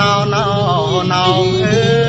ណោណោណោអើ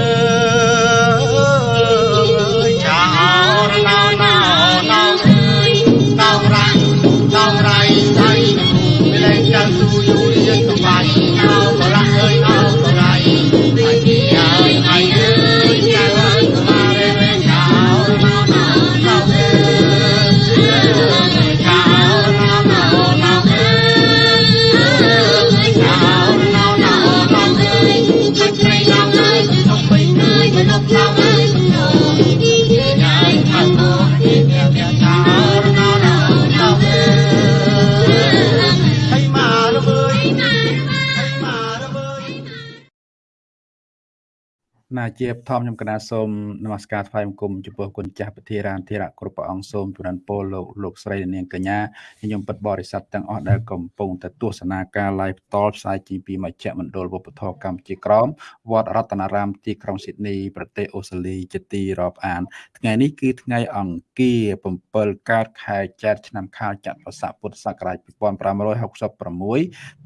ណាជាបឋមខ្ញុំកណាសូមនមស្ការថ្វាយបង្គំចំពោះគុណចាស់ពធារានធិរៈគ្រប់ព្រះអង្គសូមជំរានពរលោកលោកស្រីនិងនាងកញ្ញាខ្ញុំពិតបរិស័ទទាំងអស់ដែលកំពុងតែទស្សនាការ live ផ្ទាល់ផ្សាយចេញពីមជ្ឈមណ្ឌលវប្បធម៌កម្ពុជាក្រមវត្តរតនារាមទីក្រុងស៊ីដនីប្រទេសអូស្ត្រាលីជាទីរាប់អាន ថ្ងៃនេះគឺថ្ងៃអង្គារ7កើតខែចែកឆ្នាំខាលចត្វាស័កពុទ្ធសករាជ2566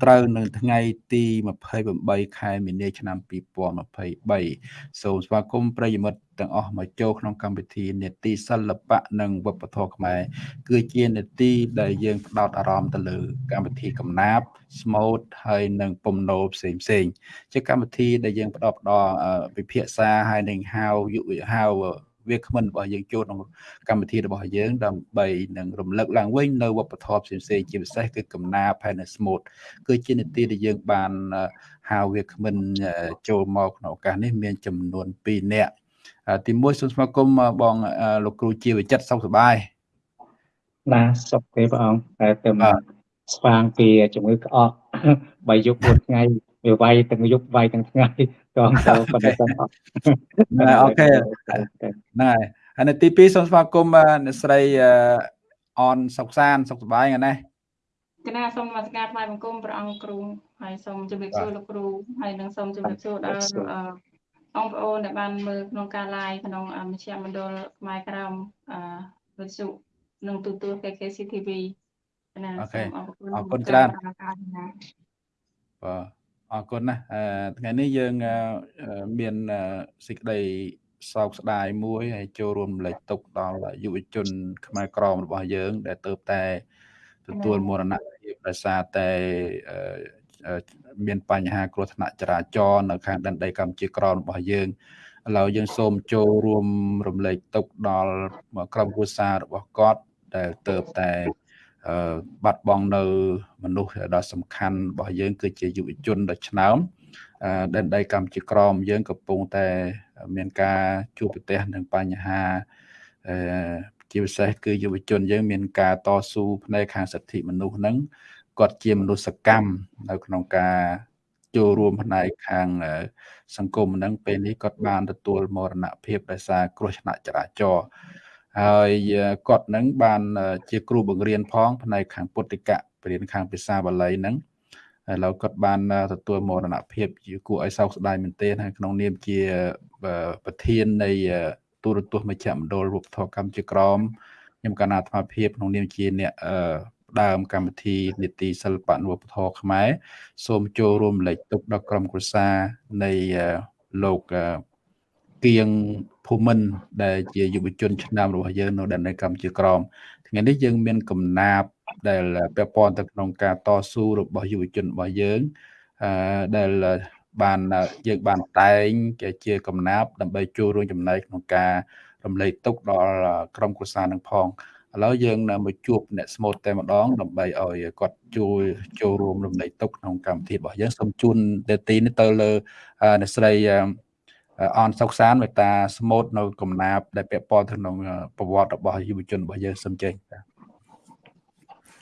ត្រូវនឹងថ្ងៃទី28ខែមីនាឆ្នាំ2023សូមស្វាគមន៍ប្រិយមិត្តទាំងអស់មកចូលក្នុងកម្មវិធីនេតិសិល្បៈនិងវប្បធម៌ខ្មែរគឺជានេតិដែលយើងផ្ដោតអារម្មណ៍ទៅលើកម្មវិធីកំណាព្យស្មូតហើយនិងពំនោផ្សេងផ្សេងៗជាកម្មវិធីដែលយើងផ្ដោតផ្ដល់អឺវិភាសាហើយនិងហៅយុវហៅ វាគ្មិនរបស់យើងចូលក្នុងកម្មវិធីរបស់យើងដើម្បីនឹងរំលឹកឡើងវិញនៅវប្បធម៌ផ្សេងផ្សេងៗជាពិសេសគឺកំណាព្យហើយនិងស្មូតគឺជានីតិដែលយើងបានអឺហៅវាគ្មិនអឺចូលមកក្នុងឱកាសនេះមានចំនួន2នាក់អឺទីមួយសូមស្វាគមន៍អឺបងអឺលោកគ្រូជាវិចិត្រសុខសប្បាយបាទសុខទេព្រះអង្គតែទៅបាទស្វាងពីជំងឺក្អកបីយប់មួយថ្ងៃវាវាយទាំងយប់វាយទាំងថ្ងៃ តងទៅប៉ុន្តែទាំងអត់ណាអូខេហ្នឹងហើយហើយនៅទី2សូមស្វាគមន៍អឺអ្នកស្រីអឺអនសុកសានសុខសប្បាយហ្នឹងណាគណៈសូមនមស្ការថ្វាយបង្គំព្រះអង្គគ្រូហើយសូមជម្រាបសួរលោកគ្រូហើយនឹងសូមជម្រាបសួរដល់អឺបងប្អូនដែលបានមើលក្នុងការ live ក្នុងអមជ្ឈមណ្ឌលខ្មែរក្រមអឺវិទ្យុនិងទូទួល KKCTV គណៈសូមអរគុណការណាបាទ អរគុណណាស់អឺថ្ងៃនេះយើងអឺអឺមានអឺសេចក្តីសោកស្ដាយមួយហើយចូលរួមរំលែកទុក្ខដល់យុវជន ខ្មែរក្រមរបស់យើង ដែលទៅតែទទួលមរណភាពដោយសារតែអឺអឺមានបញ្ហាគ្រោះថ្នាក់ចរាចរណ៍នៅខាងដែនដីកម្ពុជាក្រមរបស់យើងឥឡូវយើងសូមចូលរួមរំលែកទុក្ខដល់ក្រុមគ្រួសាររបស់គាត់ដែលទៅតែអឺ បាត់បង់នៅមនុស្សដ៏សំខាន់របស់យើង គឺជាយុវជនដ៏ឆ្នើមអឺដែនដីកម្ពុជាក្រមយើងកំពុងតែមានការជួបប្រទះនឹងបញ្ហាអឺជាពិសេសគឺយុវជនយើងមានការតស៊ូផ្នែកខាងសិទ្ធិមនុស្សហ្នឹងគាត់ជាមនុស្សកម្មនៅក្នុងការចូលរួមផ្នែកខាងអឺសង្គមហ្នឹងពេលនេះគាត់បានទទួលមរណភាពដោយសារគ្រោះថ្នាក់ចរាចរណ៍ ហើយអឺគាត់ហ្នឹងបានអឺជាគ្រូបង្រៀនផងផ្នែកខាងពុទ្ធិកៈបរៀនខាងភាសាបាលីហ្នឹងហើយឥឡូវគាត់បានអឺទទួលមរណភាពជាគួរឲ្យសោកស្ដាយមែនទែនហើយក្នុងនាមជាអឺប្រធាននៃអឺទូរទស្សន៍មជ្ឈមណ្ឌលវប្បធម៌កម្ពុជាក្រមខ្ញុំកណ្ណាអាត្មាភាពក្នុងនាមជាអ្នកអឺផ្ដើមកម្មវិធីនីតិសិល្បៈនិងវប្បធម៌ខ្មែរសូមចូលរួមលេខទុកដល់ក្រុមគ្រួសារនៃអឺលោកអឺ គៀងភូមិន្ទដែលជាយុវជនឆ្នើមរបស់យើងនៅដែនដីកម្ពុជាក្រមថ្ងៃនេះយើងមានកំណាព្យដែលពាក់ព័ន្ធទៅក្នុងការតស៊ូរបស់យុវជនរបស់យើងអឺដែលបានយើងបានតែងជាជាកំណាព្យដើម្បីចូលរួមចំណែកក្នុងការរំលែកទុកដល់ក្រុមគ្រួសារនឹងផងឥឡូវយើងនៅមកជួបអ្នកស្មូតតែម្ដងដើម្បីឲ្យគាត់ជួយចូលរួមរំលែកទុកក្នុងកម្មវិធីរបស់យើងសូមជូននាទីនេះទៅលើអឺអ្នកស្រី អឺអនសុកសានមេតាស្មូតនៅកំណាព្យដែលពាក់ព័ន្ធទៅក្នុងប្រវត្តិរបស់យុវជនរបស់យើងសូមចេញបាទ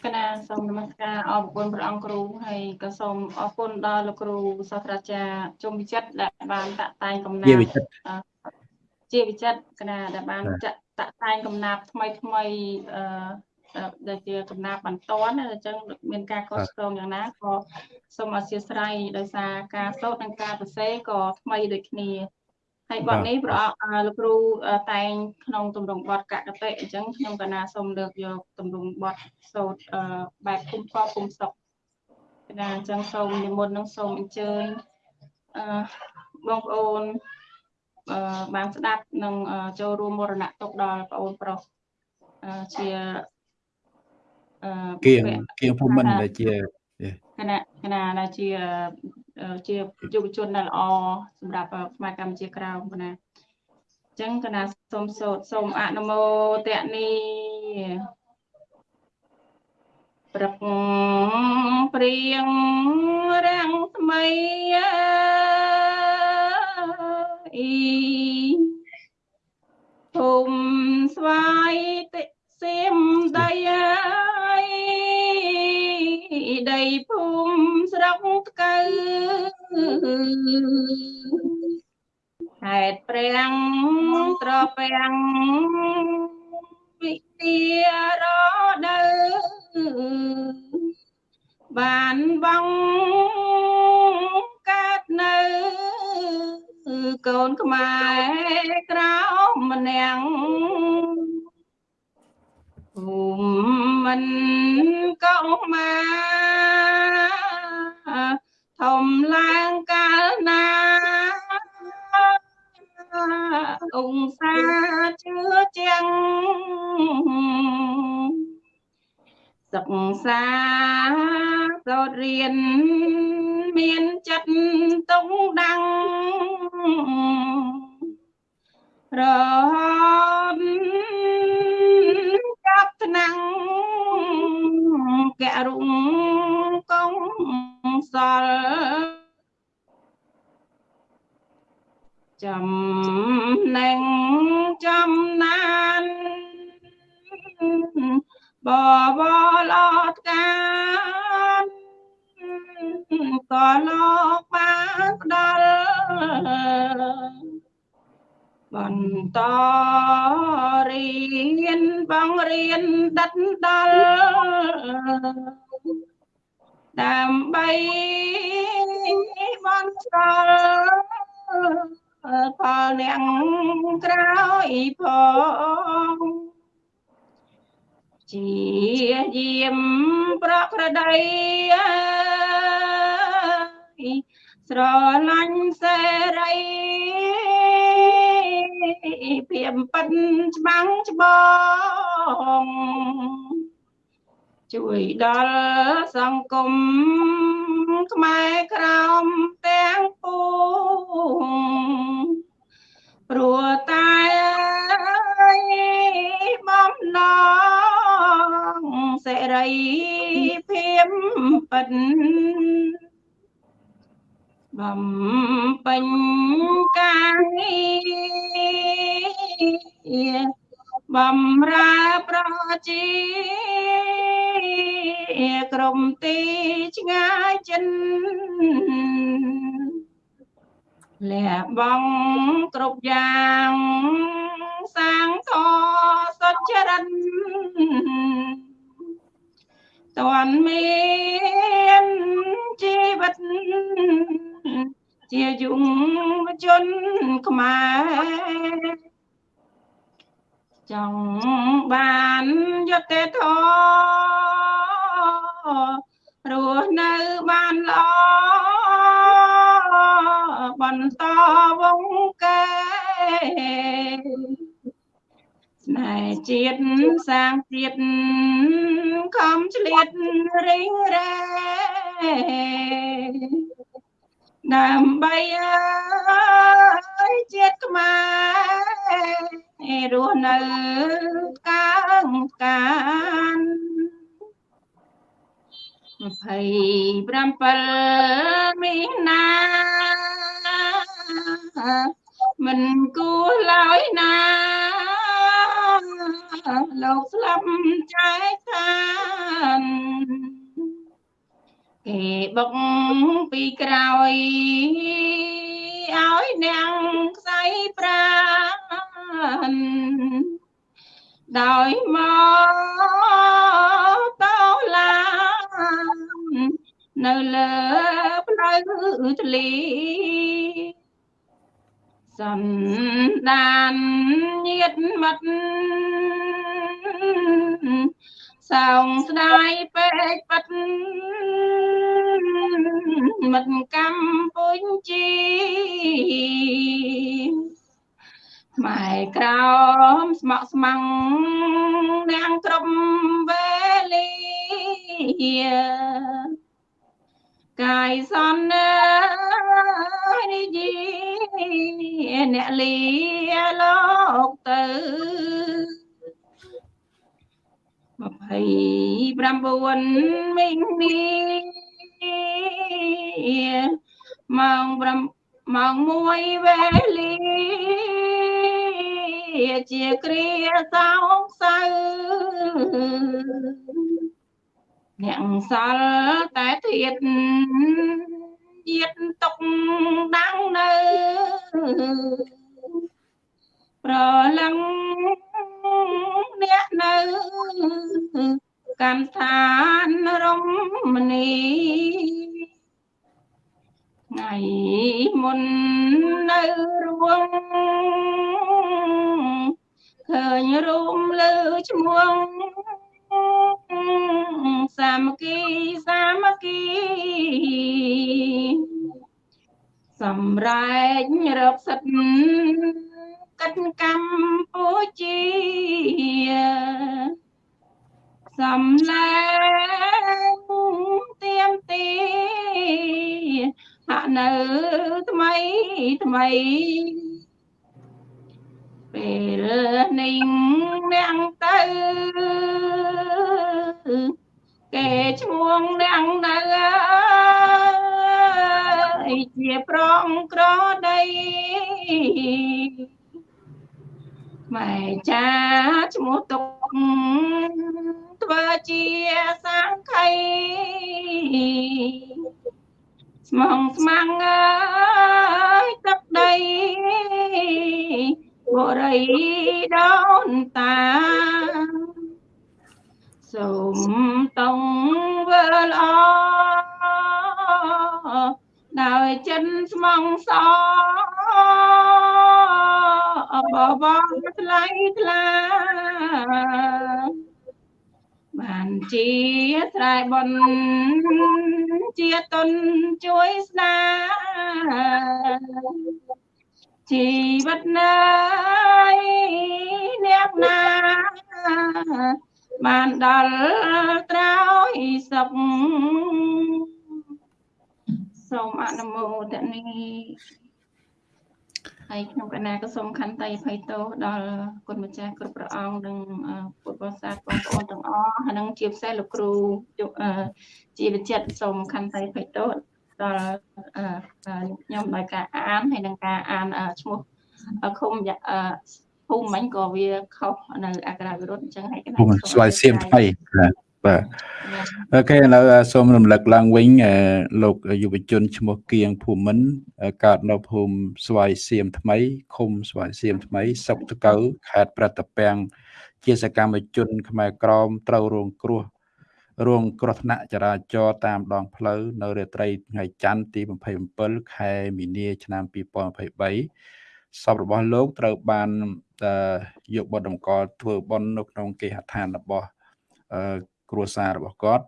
គណៈសូមនមស្ការអរគុណព្រះអង្គគ្រូហើយក៏សូមអរគុណដល់លោកគ្រូសាស្ត្រាចារ្យជុំវិចិត្រដែលបានតាក់តែងកំណាជាព្យវិចិត្រជាវិចិត្រគណៈដែលបានបាទចាក់តាក់តែងកំណាព្យថ្មីថ្មីអឺដែលជាកំណាព្យបន្ទាន់ណាអញ្ចឹងមានការកត់ស្ទងយ៉ាងណាក៏សូមអធិស្ឋានដោយសារការសូត្រនិងការសរសេរក៏ថ្មីដូចគ្នា ហើយបទនេះព្រះអង្គអឺលោកគ្រូអឺតែងក្នុងទម្រង់បទកកតិអញ្ចឹងខ្ញុំកណាសូមលើកយកទម្រង់បទសូត្រអឺបែបគុំកគុំសុកកណាអញ្ចឹងសូមនិមន្តនឹងសូមអញ្ជើញអឺបងប្អូនអឺបានស្ដាប់និងចូលរួមមរណទុកដល់បងប្អូនប្រុសអឺជាអឺគៀងគៀងភូមិន្ទដែលជាគណៈគណៈដែលជា ជាយុវជនដែលល្អសម្រាប់ផ្នែកកម្ពុជាក្រៅគណៈអញ្ចឹងគណៈសូមសូត្រសូមអនុមោទនីប្រកព្រៀងរាំងថ្មីអ៊ីភូមិស្វាយតិ ត្ភៀមប៉ិនច្បាំងច្បងជួយដល់សង្គមខ្មែរក្រោមទាំងពួងព្រោះតែបំណងសេរីភាពពិត បំពេញការងារបំរើប្រជាក្រុមទីឆ្ងាយចិនលះបង់គ្រប់យ៉ាងសាងធសុចរិត តន់មានជីវិតជាយុវជនខ្មែរចង់បានយុត្តិធម៌រស់នៅបានល្អបន្តវងកែស្នេហ៍ជាតិសាងទៀតខំឆ្លៀតរិញរែដើម្បីអើយជាតិខ្មែររស់នៅកាងកាន27មីនាមិនគួរឡើយណា លោកស្លាប់ចែកឋានគេបុកពីក្រោយឲ្យនាងខ្សែប្រានដោយមកតោឡានៅលើផ្លូវធ្លី សន្តានញាតមិត្តសោងស្ដាយពេកប៉ិតមិត្តកម្ពុជាខ្មែរក្រមស្មក់ស្មាំងនាងក្រុមវេលា កាយសន្និនិយាអ្នកលីលោកទៅ29មីនាម៉ោង5ម៉ោង1វេលាជាគ្រាសោកសៅ អ្នកសល់តែទៀតជាតិទុកដាំងនៅប្រលឹងអ្នកនៅកម្មឋានរមនីថ្ងៃមុននៅរួងឃើញរួមលើឈ្មោះ សាមគ្គីសាមគ្គីសម្រែករកសិទ្ធកិច្ចកម្ពុជាសំលែងទៀមទីហាក់នៅថ្មីថ្មី ពេលនេះនាងទៅគេឈ្មោះនាងនៅជាប្រងក្រដីម៉ែចាឈ្មោះទុកធ្វើជាសង្ខីស្មងស្មាំងអើយទឹកដី បរិយដូនតាសូមតងវើល្អដោយចិនស្មងសបបថ្លៃថ្លាបានជាស្រែបនជាតុនជួយស្ដា ជីវិតណាយអ្នកណាបានដល់ត្រោយសុខសូមអនុមោទនីហើយក្នុងកណាក៏សូមខន្តីអភ័យទោសដល់គុណម្ចាស់គ្រប់ព្រះអង្គនិងពុទ្ធបរិស័ទបងប្អូនទាំងអស់ហើយនឹងជាពិសេសលោកគ្រូជាវិចិត្រសូមខន្តីអភ័យទោស ដល់ខ្ញុំដោយការអានហើយនឹងការអានឈ្មោះឃុំភូមិមិញក៏វាខុសនៅអក្សរវិរុទ្ធអញ្ចឹងហើយកណាស្វាយសៀមថ្មីបាទអូខេឥឡូវសូមរំលឹកឡើងវិញលោកយុវជនឈ្មោះគៀងភូមិន្ទកើតនៅភូមិស្វាយសៀមថ្មីឃុំស្វាយសៀមថ្មីស្រុកតកៅខេត្តប្រតាពាំងជាសកម្មជនខ្មែរក្រមត្រូវរងគ្រោះ រងគ្រោះថ្នាក់ចរាចរណ៍តាមដងផ្លូវនៅរាត្រីថ្ងៃច័ន្ទទី27ខែមីនា ឆ្នាំ2023សពរបស់លោកត្រូវបានយកបទតម្កល់ធ្វើបន់នៅក្នុងគេហដ្ឋានរបស់គ្រួសាររបស់គាត់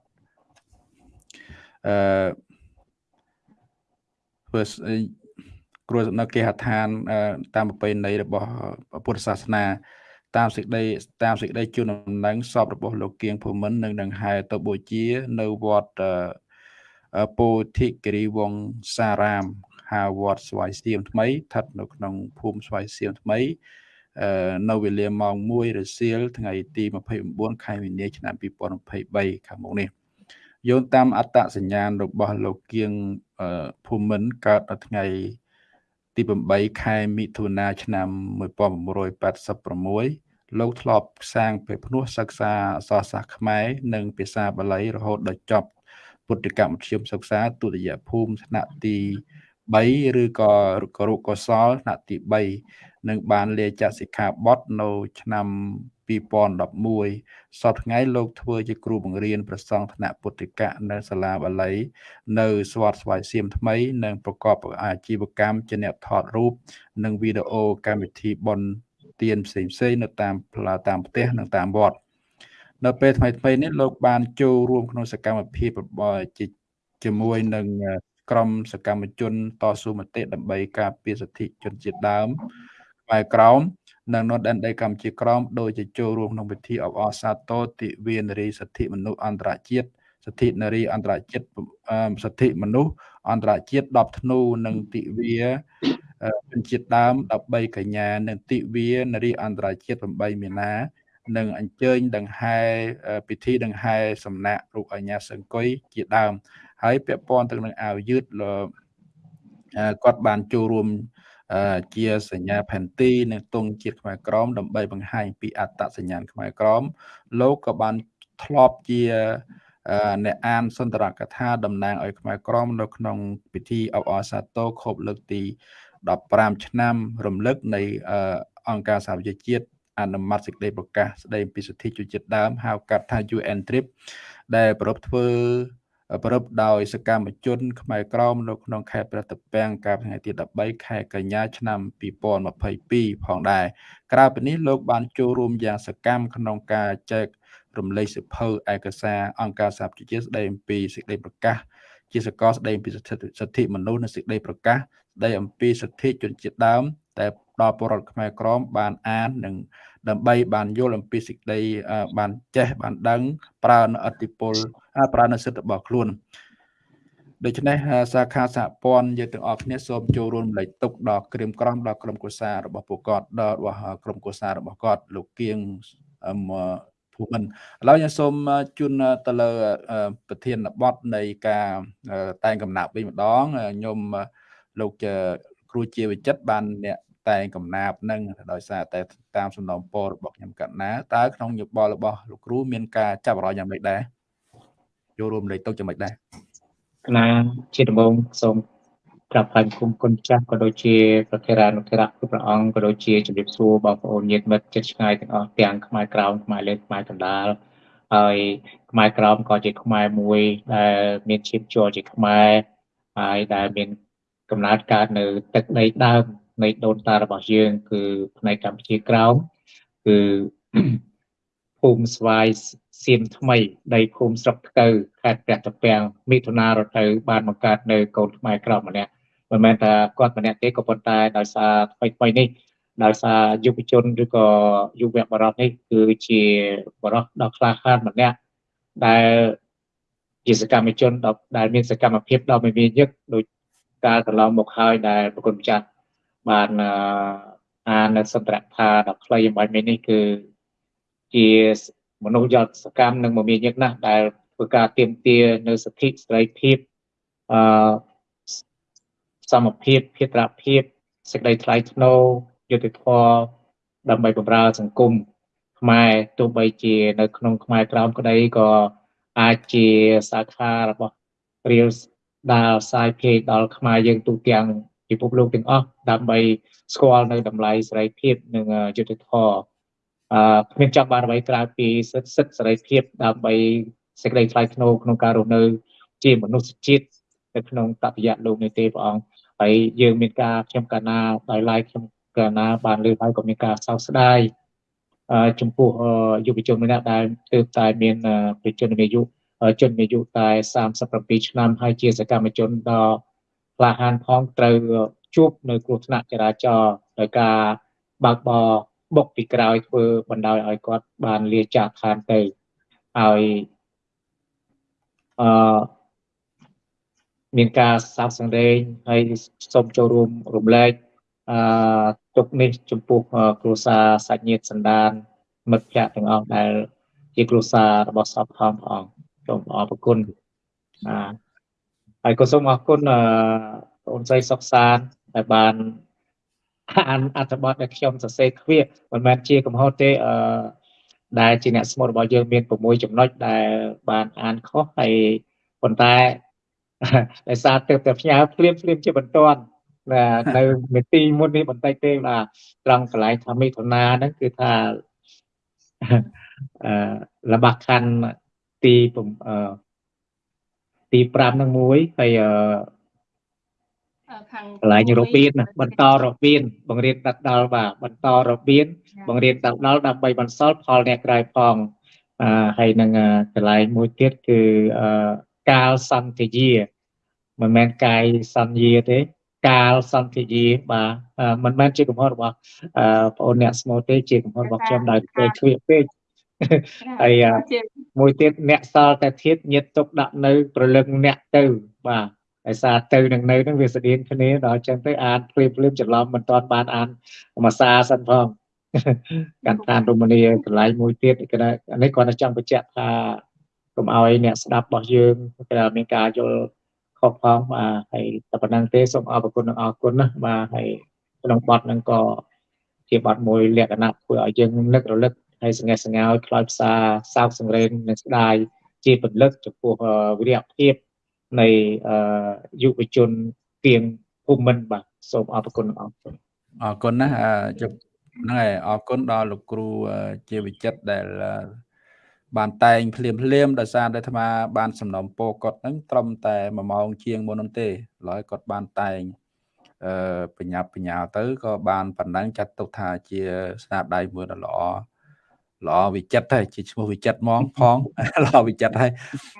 អឺធ្វើគ្រួនៅគេហដ្ឋានតាមប្រពៃណីរបស់ពុទ្ធសាសនា តាមសេចក្តីតាមសេចក្តីជូនដំណឹងសពរបស់លោកគៀងភូមិន្ទនឹងនឹងហែទៅបូជា នៅវត្តពោធិគិរីវង្សារាមហៅវត្តស្វាយសៀមថ្មីស្ថិតនៅក្នុងភូមិស្វាយសៀមថ្មីនៅវេលាម៉ោង1រសៀលថ្ងៃទី29ខែមីនាឆ្នាំ2023ខាងមុខនេះយោងតាមអត្តសញ្ញាណរបស់លោកគៀងភូមិន្ទកើតនៅថ្ងៃទី8ខែមិថុនាឆ្នាំ1986 លោកធ្លាប់សាងព្រះភ្នោះសិក្សាអក្សរសាស្ត្រខ្មែរ និងភាសាបាលីរហូតដល់ចប់ពុទ្ធកម្មមធ្យមសិក្សាទុតិយភូមិថ្នាក់ទី3ឬក៏គរុកុសលថ្នាក់ទី3និងបានលាចាក់សិក្ខាបទនៅឆ្នាំ2011សពថ្ងៃលោកធ្វើជាគ្រូបង្រៀនប្រសង់ថ្នាក់ពុទ្ធិកៈនៅសាលាបាលី នៅស្វាតស្វាយសៀមថ្មី និងប្រកបអាជីវកម្មជាអ្នកថតរូប និងវីដេអូកម្មវិធីបន ទៀនផ្សេងផ្សេងនៅតាមផ្លាតាមផ្ទះនិងតាមវត្តនៅពេលថ្មីថ្មីនេះលោកបានចូលរួមក្នុងសកម្មភាពជាមួយនឹងក្រុមសកម្មជនតស៊ូមតិដើម្បីការពារសិទ្ធិជនជាតិដើមខ្មែរក្រោមនិងនៅដែនដីកម្ពុជាក្រោមដោយជាចូលរួមក្នុងពិធីអបអរសាទរទិវានារីសិទ្ធិមនុស្សអន្តរជាតិសិទ្ធិនារីអន្តរជាតិសិទ្ធិមនុស្សអន្តរជាតិ10ធ្នូនិងទិវា ជនជាតិដើម13កញ្ញានិងទិវានារីអន្តរជាតិ8មីនានិងអញ្ជើញដង្ហែពិធីដង្ហែសំណាក់រូបអញ្ញាសង្គយជាដើម ហើយពាក់ព័ន្ធទៅនឹងអាវយឺតគាត់បានចូលរួមជាសញ្ញាផែនទីនិងទង់ជាតិខ្មែរក្រមដើម្បីបង្ហាញពីអត្តសញ្ញាណខ្មែរក្រមលោកក៏បានធ្លាប់ជាអ្នកអានសន្តរកថាតំណាងឲ្យខ្មែរក្រមនៅក្នុងពិធីអបអរសាទរខូបលើកទី 15ឆ្នាំ រំលឹកនៃអង្គការសហប្រជាជាតិអនុម័តសេចក្តីប្រកាសស្តីពីសិទ្ធិជនជាតិដើមហៅកាត់ថា UN TRIP ដែលប្រពធ្វើប្រពដោយសកម្មជន ខ្មែរក្រមនៅក្នុងខេត្តព្រះតពាំងកាលថ្ងៃទី13ខែកញ្ញាឆ្នាំ2022ផងដែរក្រៅពីនេះលោកបានចូលរួមយ៉ាងសកម្មក្នុងការចែករំលែកសិភៅឯកសារអង្គការសហប្រជាជាតិស្តីអំពីសេចក្តីប្រកាស ជាសកលស្តីអំពីសិទ្ធិមនុស្សនិងសេចក្តីប្រកាសស្តីអំពីសិទ្ធិជនជាតិដើមតែដល់ពលរដ្ឋខ្មែរក្រមបានអាននិងដើម្បីបានយល់អំពីសេចក្តីបានចេះបានដឹង ប្រើនៅអតិពលប្រើនៅសិទ្ធិរបស់ខ្លួនដូច្នេះសាខាសហព័ន្ធយើងទាំងអស់គ្នាសូមចូលរួមលេខទុកដល់ក្រៀមក្រំដល់ក្រុមគូសារបស់ពួកគាត់ដល់របស់ក្រុមគូសារបស់គាត់លោកគៀង ភូមិន្ទឥឡូវខ្ញុំសូមជូនទៅលើប្រធានបទនៃការតែងកំណាប់វិញម្ដងខ្ញុំលោកគ្រូជាវិចិត្របានអ្នកតែងកំណាប់នឹងដោយសារតែតាមសំណុំពររបស់ខ្ញុំកណ្ណាតើក្នុងយោបល់របស់លោកគ្រូមានការចាប់អារម្មណ៍យ៉ាងម៉េចដែរចូលរួមលេខទុកយ៉ាងម៉េចដែរកណាជាដំបូងសូម ក្រាបថ្លែងគុំគុណចាស់ក៏ដូចជាប្រធារានុធិរៈគ្រប់ព្រះអង្គក៏ដូចជាជំរាបសួរបងប្អូនញាតិមិត្តជិតឆ្ងាយទាំងអស់ទាំងខ្មែរក្រោមខ្មែរលើខ្មែរកណ្ដាលហើយខ្មែរក្រោមក៏ជាខ្មែរមួយដែលមានឈាមជ័រជាខ្មែរហើយដែលមានកំណើតកើតនៅទឹកដីដើមនៃដូនតារបស់យើងគឺផ្នែកកម្ពុជាក្រោមគឺភូមិស្វាយសៀមថ្មីដីភូមិស្រុកថ្កូវខេត្តព្រះតាពាំងមិថុនារទៅបានបង្កើតនៅកូនខ្មែរក្រោមម្នាក់ មិនមែនថាគាត់ម្នាក់ទេក៏ប៉ុន្តែដោយសារថ្មីថ្មីនេះដោយសារយុវជនឬក៏យុវបរិសុទ្ធនេះគឺជាបរិសុទ្ធដ៏ក្លាហានម្នាក់ដែលជាសកម្មជនដែលមានសកម្មភាពដ៏មមាញឹកដោយកាលកន្លងមកហើយដែលប្រគុណម្ចាស់បានអាននៅសន្ទរថាដ៏ខ្លីអំបញ្ញនេះគឺជាមនុស្សយត់សកម្មនិងមមាញឹកណាស់ដែលធ្វើការទៀមទានៅសិទ្ធិសេរីភាពអឺ សមភាពភិត្រភាពសេចក្តីថ្លៃថ្នូរយុត្តិធម៌ដើម្បីបម្រើសង្គមខ្មែរទោះបីជានៅក្នុងខ្មែរក្រោមក្តីក៏អាចជាសាខារបស់ Reels ដែលផ្សាយភាយដល់ខ្មែរយើងទូទាំងពិភពលោកទាំងអស់ដើម្បីស្គាល់នៅតម្លៃសេរីភាពនិងយុត្តិធម៌អឺគ្មានចង់បានអ្វីក្រៅពីសិទ្ធិសិទ្ធិសេរីភាពដើម្បីសេចក្តីថ្លៃថ្នូរក្នុងការរស់នៅ ជាមនុស្សជាតិនៅក្នុងតពយៈលោកនេះទេព្រះអង្គ ហើយយើងមានការខ្ញុំកាលណាដោយឡែកខ្ញុំកាលណាបានលើកហើយក៏មានការសោកស្ដាយចំពោះយុវជនម្នាក់ដែលទើបតែមានប្រជាជនអាយុជនអាយុតែ37ឆ្នាំហើយជាសកម្មជនដ៏ក្លាហានផងត្រូវជួបនៅគ្រោះថ្នាក់ចរាចរណ៍ដោយការបើកបរបុកពីក្រោយធ្វើបណ្ដោយឲ្យគាត់បានលាចាកឋានទៅហើយអឺ មានការសោកសង្រេងហើយសូមចូលរួមរំលែកអឺទុកនេះចំពោះគ្រួសារសាច់ញាតិសន្តានមិត្តភ័ក្តិទាំងអស់ដែលជាគ្រួសាររបស់សពផងព្រះអង្គសូមអរគុណបាទហើយក៏សូមអរគុណអឺបងស្រីសុកសានដែលបានអានអត្ថបទដែលខ្ញុំសរសេរគ្វាមិនមែនជាកំហុសទេអឺដែលជាអ្នកស្មូតរបស់យើងមាន6ចំណុចដែលបានអានខុសហើយប៉ុន្តែ ដោយសារទើបតែផ្ញើភ្លាមភ្លាមជាបន្ទាន់នៅមេទីមុននេះបន្តិចទេបាទត្រង់កន្លែងថាមិថុនាហ្នឹងគឺថាអឺរបស់ខណ្ឌទីអឺទី5នឹងមួយហើយអឺខាងកន្លែងរបៀនបន្តរបៀនបង្រៀនដដល់បាទបន្តរបៀនបង្រៀនដដល់ដើម្បីបន្សល់ផលអ្នកក្រៅផងអឺហើយនឹងកន្លែងមួយទៀតគឺអឺ កាលសន្តិយាមិនមែនកាយសន្យាទេ កាលសន្យាបាទអឺមិនមែនជាកំហុសរបស់អឺបងអូនអ្នកស្មូតទេជាកំហុសរបស់ខ្ញុំដោយពេលជ្រៀកពេកហើយអឺជាមួយទៀតអ្នកសល់តែធៀបញាតទុកដាក់នៅប្រលឹងអ្នកទៅបាទហើយសារទៅនឹងនៅហ្នឹងវាស្តៀងគ្នាដល់អញ្ចឹងទៅអានភ្លាមភ្លាមច្រឡំមិនទាន់បានអានមួយសារសិនផងកាន់ឋានរមនីកន្លែងមួយទៀតគឺថាអានេះគាត់តែចង់បញ្ជាក់ថា កុំឲ្យអ្នកស្ដាប់របស់យើងគឺថាមានការយល់ខុសផងបាទហើយតែប៉ុណ្្នឹងទេសូមអរគុណនិងអរគុណណាបាទហើយក្នុងបទហ្នឹងក៏ជាបទមួយលក្ខណៈធ្វើឲ្យយើងនឹករលឹកហើយសង្កេតសង្កោយខ្លោចផ្សាសោកសង្រេងនិងស្ដាយជាពលិកចំពោះអឺវិរៈភាពនៃអឺយុវជនទៀងភូមិន្ទបាទសូមអរគុណនិងអរគុណអរគុណណាស់អឺជប់ហ្នឹងហើយអរគុណដល់លោកគ្រូអឺជាវិចិត្រដែលអឺ បានតែងភ្លាមភ្លាមដោយសារតែអាត្មាបានសំណុំពរគាត់ហ្នឹងត្រឹមតែ1ម៉ោងជាងមុននោះទេឥឡូវគាត់បានតែងអឺបញ្ញាប់បញ្ញាល់ទៅក៏បានប៉ុណ្ណឹងចាត់ទុកថាជាស្នាដៃមួយដ៏ល្អល្អវិចិត្រហើយជាឈ្មោះវិចិត្រហ្មងផងល្អវិចិត្រហើយ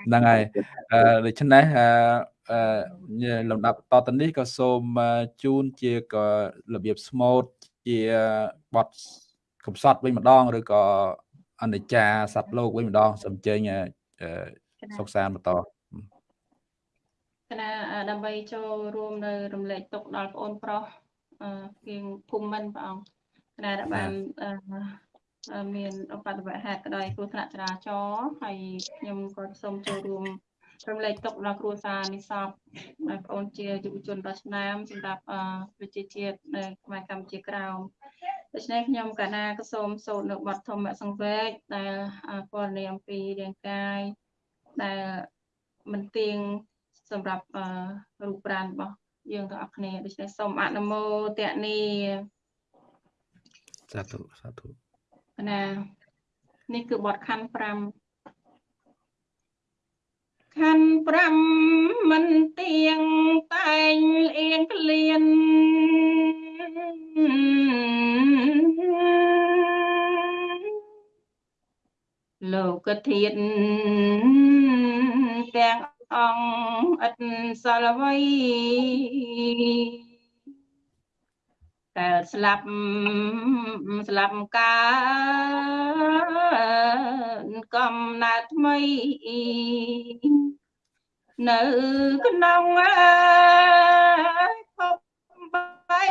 ហ្នឹងហើយអឺដូច្នេះអឺអឺលំដាប់តទៅនេះក៏សូមអឺជូនជាក៏របៀបស្មូតជាបទកំសត់វិញម្ដងឬក៏ អនិច្ចាសត្វលោកវិញម្ដងសូមអញ្ជើញអឺអឺសុកសានបន្តគណៈដើម្បីចូលរួមនៅរំលែកទុកដល់បងអូនប្រុសអឺគៀងភូមិមិនព្រះអង្គគណៈដែលបានអឺអឺមានឧបទ្ទវហេតុក៏ដោយគ្រោះថ្នាក់ចរាចរណ៍ហើយខ្ញុំក៏សូមចូលរួមរំលែកទុកដល់គ្រួសារនិសពដែលបងអូនជាយុវជនដ៏ឆ្នើមសម្រាប់អឺប្រជាជាតិនៅខ្មែរកម្ពុជាក្រោម ដូច្នេះខ្ញុំកណាក៏សូមសូត្រនៅបទធម្មសង្វេគដែលអឺពណ៌នាអំពីរាងកាយដែលមិនទៀងសម្រាប់អឺរូបប្រាណរបស់យើងទាំងអស់គ្នាដូច្នេះសូមអនុមោទនីសាធុសាធុណានេះគឺបទខណ្ឌ5ខណ្ឌ5មិនទៀងតែងអៀងក្លៀន លោកធាតទាំងអង្គឥតសល់អ្វីកើតស្លាប់ស្លាប់កើតកំណើតថ្មី នៅក្នុងភពបាយ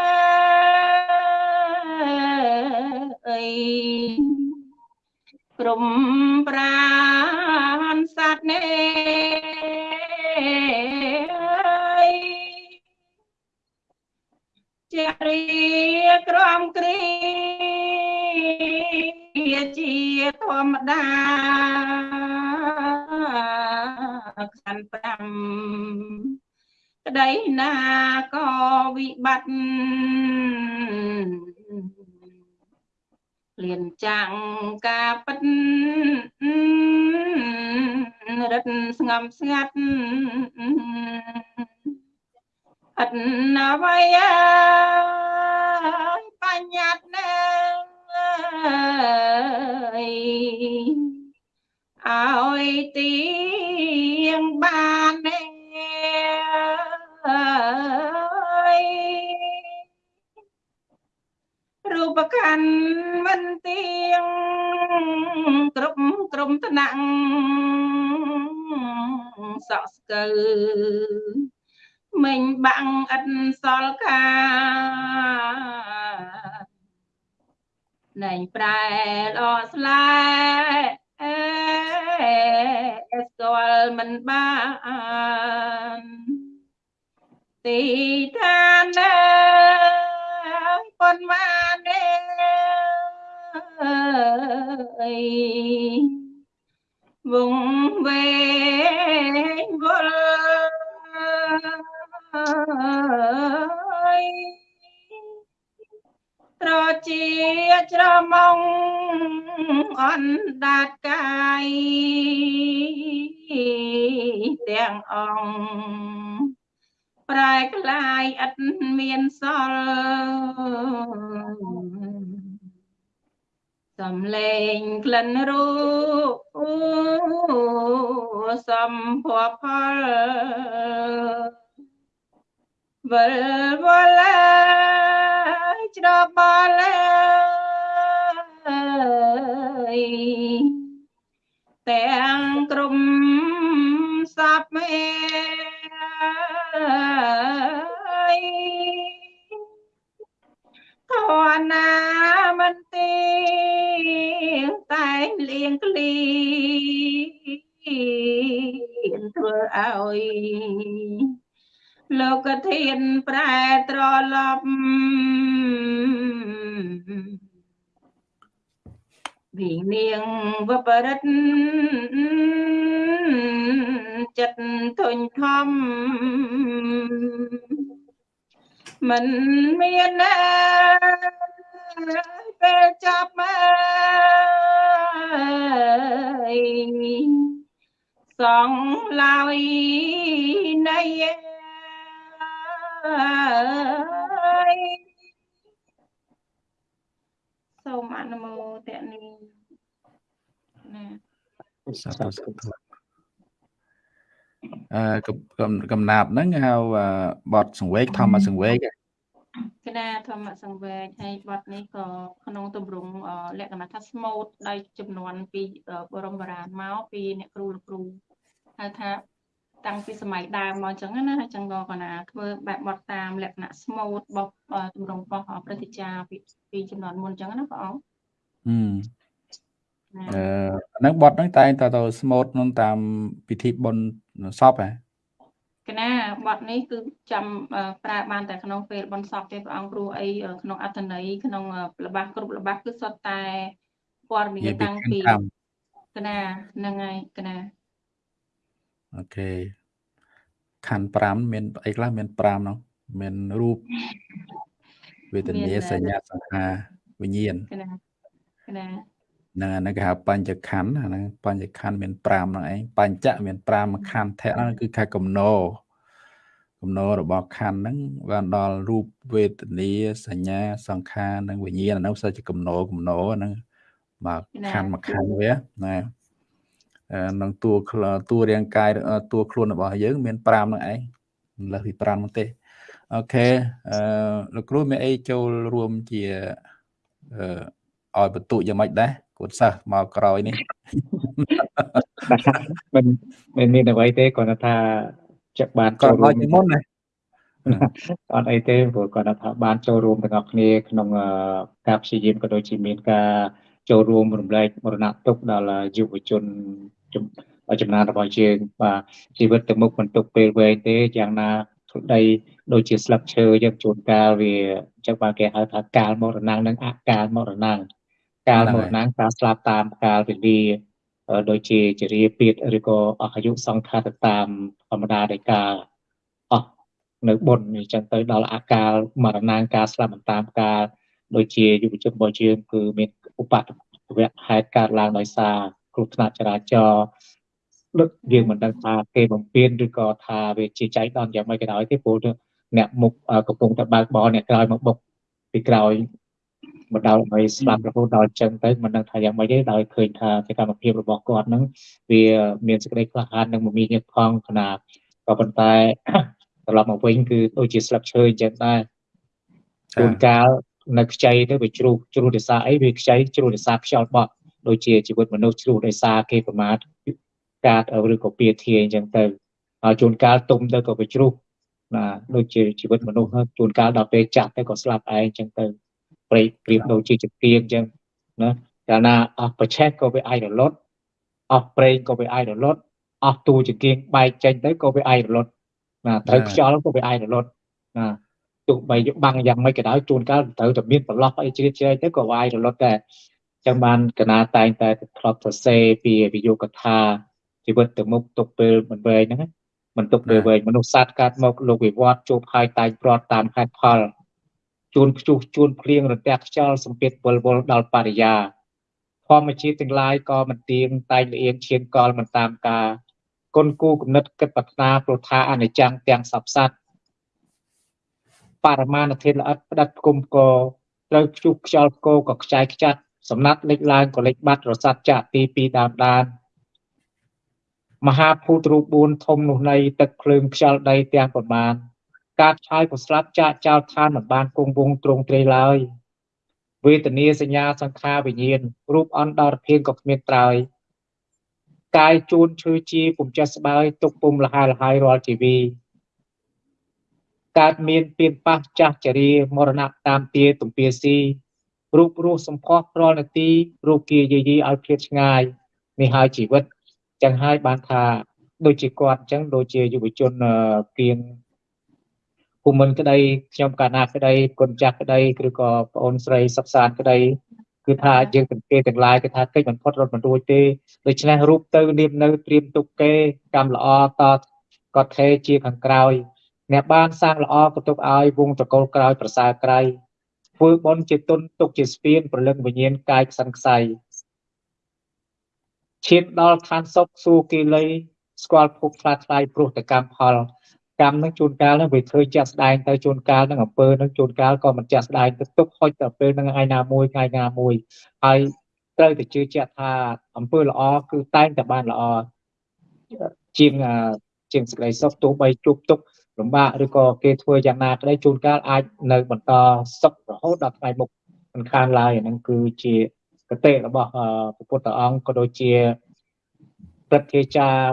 អើយ ក្រុមប្រានសត្វនេះជារីក្រំគ្រីជាធម្មតាខណ្ឌ5ក្តីណាក៏វិបត្តិ លៀនចាំងការពិតរិតស្ងំស្ងាត់អត់ណាវ័យបញ្ញត្តិណែឲ្យទៀងបានណែ បខណ្ឌមិនទៀងគ្រប់ក្រុមថ្នាក់សក់ស្កើមិញបាំងឥតសល់កាណែងប្រែល្អស្លែអេស្គាល់មិនបានទីឋាន ណែប៉ុនបានអើយវងវែងវល់យត្រជាច្រមុងអណ្ដាតកាយទាំងអង្គប្រែក្លាយឥតមានសល់ សំលេងក្លិនរូសំភ័ពផលវិលវល់ច្របល់ទាំងក្រុមសពមេ ធនណាមន្ទីតែងលៀងក្លីធ្វើឲ្យលោកធានប្រែត្រឡប់វិនាងវបរិទ្ធចិត្តធុញធំ មិនមានណាពេលចាប់មកសងឡើយនៃសូមអនុមោទនីណាសាធុសាធុអឺ កំកំកំណាប់ហ្នឹងហៅអឺបត់សង្វេកធម្មសង្វេកហ៎គណៈធម្មសង្វេគហើយបទនេះក៏ក្នុងទម្រង់អឺលក្ខណៈថាស្មូតដោយចំនួនពីអឺបរមបុរាណមកពីអ្នកគ្រូលោកគ្រូហៅថាតាំងពីសម័យដើមមកអញ្ចឹងណាអញ្ចឹងក៏កណាធ្វើបែបបទតាមលក្ខណៈស្មូតបបអឺទម្រង់របស់ព្រឹទ្ធាចារ្យពីពីចំនួនមុនអញ្ចឹងណាបងអង្គហឹមណាអឺអាហ្នឹងបត់ហ្នឹងតែងតែទៅស្មូតក្នុងតាមពិធីបុណ្យ សពហ៎គណៈបទនេះគឺចាំអឺប្រើបានតែក្នុងពេលបន់សពទេព្រះអង្គគ្រូអីអឺក្នុងអត្ថន័យក្នុងអឺល្បះគ្រប់ល្បះគឺសុទ្ធតែព័ត៌មាននិយាយពីតាំងខាងពីកម្មគណៈហ្នឹងហើយគណៈអូខេខណ្ឌ5មានអីខ្លះមាន5ហ្នឹងមានរូបវេទនាសញ្ញាសង្ខារវិញ្ញាណគណៈគណៈ ហ្នឹងអាហ្នឹងគេហៅបញ្ចខណ្ឌអាហ្នឹងបញ្ចខណ្ឌមាន5ហ្នឹងឯងបញ្ចៈមាន5ខណ្ឌធៈហ្នឹងគឺខែកំណោកំណោរបស់ខណ្ឌហ្នឹងបានដល់រូបវេទនាសញ្ញាសង្ខារនិងវិញ្ញាណអាហ្នឹងផ្សេងជាកំណោកំណោហ្នឹងមកខណ្ឌមកខណ្ឌវាណាអឺក្នុងតួខ្លតួរាងកាយអឺតួខ្លួនរបស់យើង មាន5ហ្នឹងឯងមិនលើសពី5ហ្នឹងទេអូខេអឺលោកគ្រូមានអីចូលរួមជាអឺឲ្យបន្ទុកយ៉ាងម៉េចដែរ កូនសិស្សមកក្រោយនេះមិនមិនមានអ្វីទេគ្រាន់តែថាចាក់បានក៏ចូលរួឲ្យមជាមុនណាអត់អីទេព្រោះគាត់ថាបានចូលរួមទាំងអស់គ្នាក្នុងអឺការព្យាយាមក៏ដូចជាមានការចូលរួមរំលែកមរណទុក្ខដល់យុវជនចំចំណានរបស់យើងបាទជីវិតទៅមុខមិនទុកពេលវែងទេយ៉ាងណាក្ដីដូចជាស្លឹកឈើយើងជួនកាលវាអញ្ចឹងបាទគេហៅថាកាលមរណៈនិងអកាលមរណៈ កាលមរណៈការស្លាប់តាមកាលវេលាអឺដូចជាចរាពាធឬក៏អស់អាយុសង្ខารទៅតាមធម្មតានៃការអស់នៅបុណ្យអញ្ចឹងទៅដល់អាកាលមរណាការស្លាប់មិនតាមការដូចជាយុវជនរបស់យើងគឺមានឧបទ្ទវៈហេតុកើតឡើងដោយសារគ្រោះថ្នាក់ចរាចរណ៍ដឹកយើងមិនដឹងថាគេបំពេញឬក៏ថាវាជាចៃដន្យយ៉ាងម៉េចក៏ដោយទេព្រោះអ្នកមុខអឺកំពុងតែបើកបរអ្នកក្រោយមកបុកពីក្រោយ មកដល់ឲ្យស្លាប់រហូតដល់អញ្ចឹងទៅមិនដឹងថាយ៉ាងម៉េចទេដោយឃើញថាសកម្មភាពរបស់គាត់ហ្នឹងវាមានសេចក្តីក្លាហាននិងមមាញឹកផងខណៈក៏ប៉ុន្តែត្រឡប់មកវិញគឺដូចជាស្លឹកឈើអញ្ចឹងដែរជួនកាលនៅខ្ចីទៅវាជ្រុះជ្រុះដោយសារអីវាខ្ចីជ្រុះដោយសារខ្យល់បក់ដូចជាជីវិតមនុស្សជ្រុះដោយសារគេប្រមាថកាតឬក៏ពាធាអញ្ចឹងទៅហើយជួនកាលទុំទៅក៏វាជ្រុះណាដូចជាជីវិតមនុស្សហ្នឹងជួនកាលដល់ពេលចាស់ទៅក៏ស្លាប់ឯងអញ្ចឹងទៅ ប្រិយប្រៀបដូចជាចង្កៀងអញ្ចឹងណាកាលណាអស់ប្រឆេះក៏វាអាចរលត់អស់ប្រេងក៏វាអាចរលត់អស់ទូចង្កៀងបែកចេញទៅក៏វាអាចរលត់ណាត្រូវខ្យល់ក៏វាអាចរលត់ណាទោះបីបាំងយ៉ាងម៉េចក៏ដោយជួនកាលត្រូវតែមានប្រឡោះអីជ្រៀតជ្រែកទៅក៏វាអាចរលត់ដែរអញ្ចឹងបានកណាតែងតែធ្លាប់សរសេរពីវិយោគថាជីវិតទៅមុខទុកពេលមិនវែងហ្នឹងណាមិនទុកពេលវែងមនុស្សសត្វកាត់មកលោកវិវត្តជួបហើយតែងព្រាត់តាមហេតុផល ជួនខ្ជុះជួនភ្លៀងរន្ទះខ្យល់សម្ពាធវល់វល់ដល់បរិយាធម្មជាតិទាំងឡាយក៏មិនទៀងតែងលៀងឈានកលមិនតាមការគុណគូគំនិតគិតប្រាថ្នាព្រោះថាអនិច្ចំទាំងសពសត្វបរមាណធាតុល្អិតផ្ដិតគុំកត្រូវខ្ជុះខ្យល់គោក៏ខ្ចាយខ្ចាត់សំណាត់លេចឡើងក៏លេចបាត់រស័តចាក់ទីពីដើមដានមហាភូតរូប4ធំនោះនៃទឹកភ្លើងខ្យល់ដីទាំងប្រមាណ ការឆាយក៏ស្លាប់ចាកចោលឋានមិនបានគង់វង្សទ្រង់ទ្រាយឡើយវេទនាសញ្ញាសង្ខារវិញ្ញាណរូបអន្តរភាពក៏គ្មានត្រើយកាយជួនឈឺជាពុំចេះស្បើយទុកពុំលហើយលហើយរាល់ជីវីកើតមានពៀនប៉ះចាស់ចរាមរណៈតាមទាទំពាស៊ីរូបរស់សម្ផស្សប្រលនទីរូបគាយាយីឲ្យភ្លាតឆ្ងាយនេះហើយជីវិតចឹងហើយបានថាដូចជាគាត់អញ្ចឹងដូចជាយុវជនគៀង ភូមិន្ទក្តីខ្ញុំកាលណាក្តីគុណចាស់ក្តីឬក៏បងអូនស្រីសុកសានក្តីគឺថាយើងទាំងគេទាំងឡាយគឺថាកិច្ចមិនផុតរត់មិនរួចទេដូច្នេះរូបទៅនាមនៅត្រៀមទុកគេកម្មល្អតក៏ថេជាខាងក្រោយអ្នកបានសាងល្អក៏ទុកឲ្យវងតកលក្រោយប្រសើរក្រៃធ្វើបន់ជាទុនទុកជាស្ពានប្រលឹងវិញ្ញាណកាយខ្សិនខ្សៃឈានដល់ឋានសុខសួគីលីស្គាល់ភពខ្លាថ្លៃព្រោះតែកម្មផល កម្មនឹងជួនកាលនឹងវាធ្វើចាក់ស្ដែងទៅជួនកាលនឹងអំពើនឹងជួនកាលក៏មិនចាក់ស្ដែងទៅទុកហុចទៅពេលនឹងថ្ងៃណាមួយថ្ងៃណាមួយហើយត្រូវតែជឿជាក់ថាអំពើល្អគឺតែងតែបានល្អជាងជាងសេចក្តីសុខទោះបីជួបទុក្ខលំបាកឬក៏គេធ្វើយ៉ាងណាក្តីជួនកាលអាចនៅបន្តសុខរហូតដល់ថ្ងៃមុខមិនខានឡើយហ្នឹងគឺជាកតិរបស់ព្រះពុទ្ធអង្គក៏ដូចជាព្រឹទ្ធាចារ្យ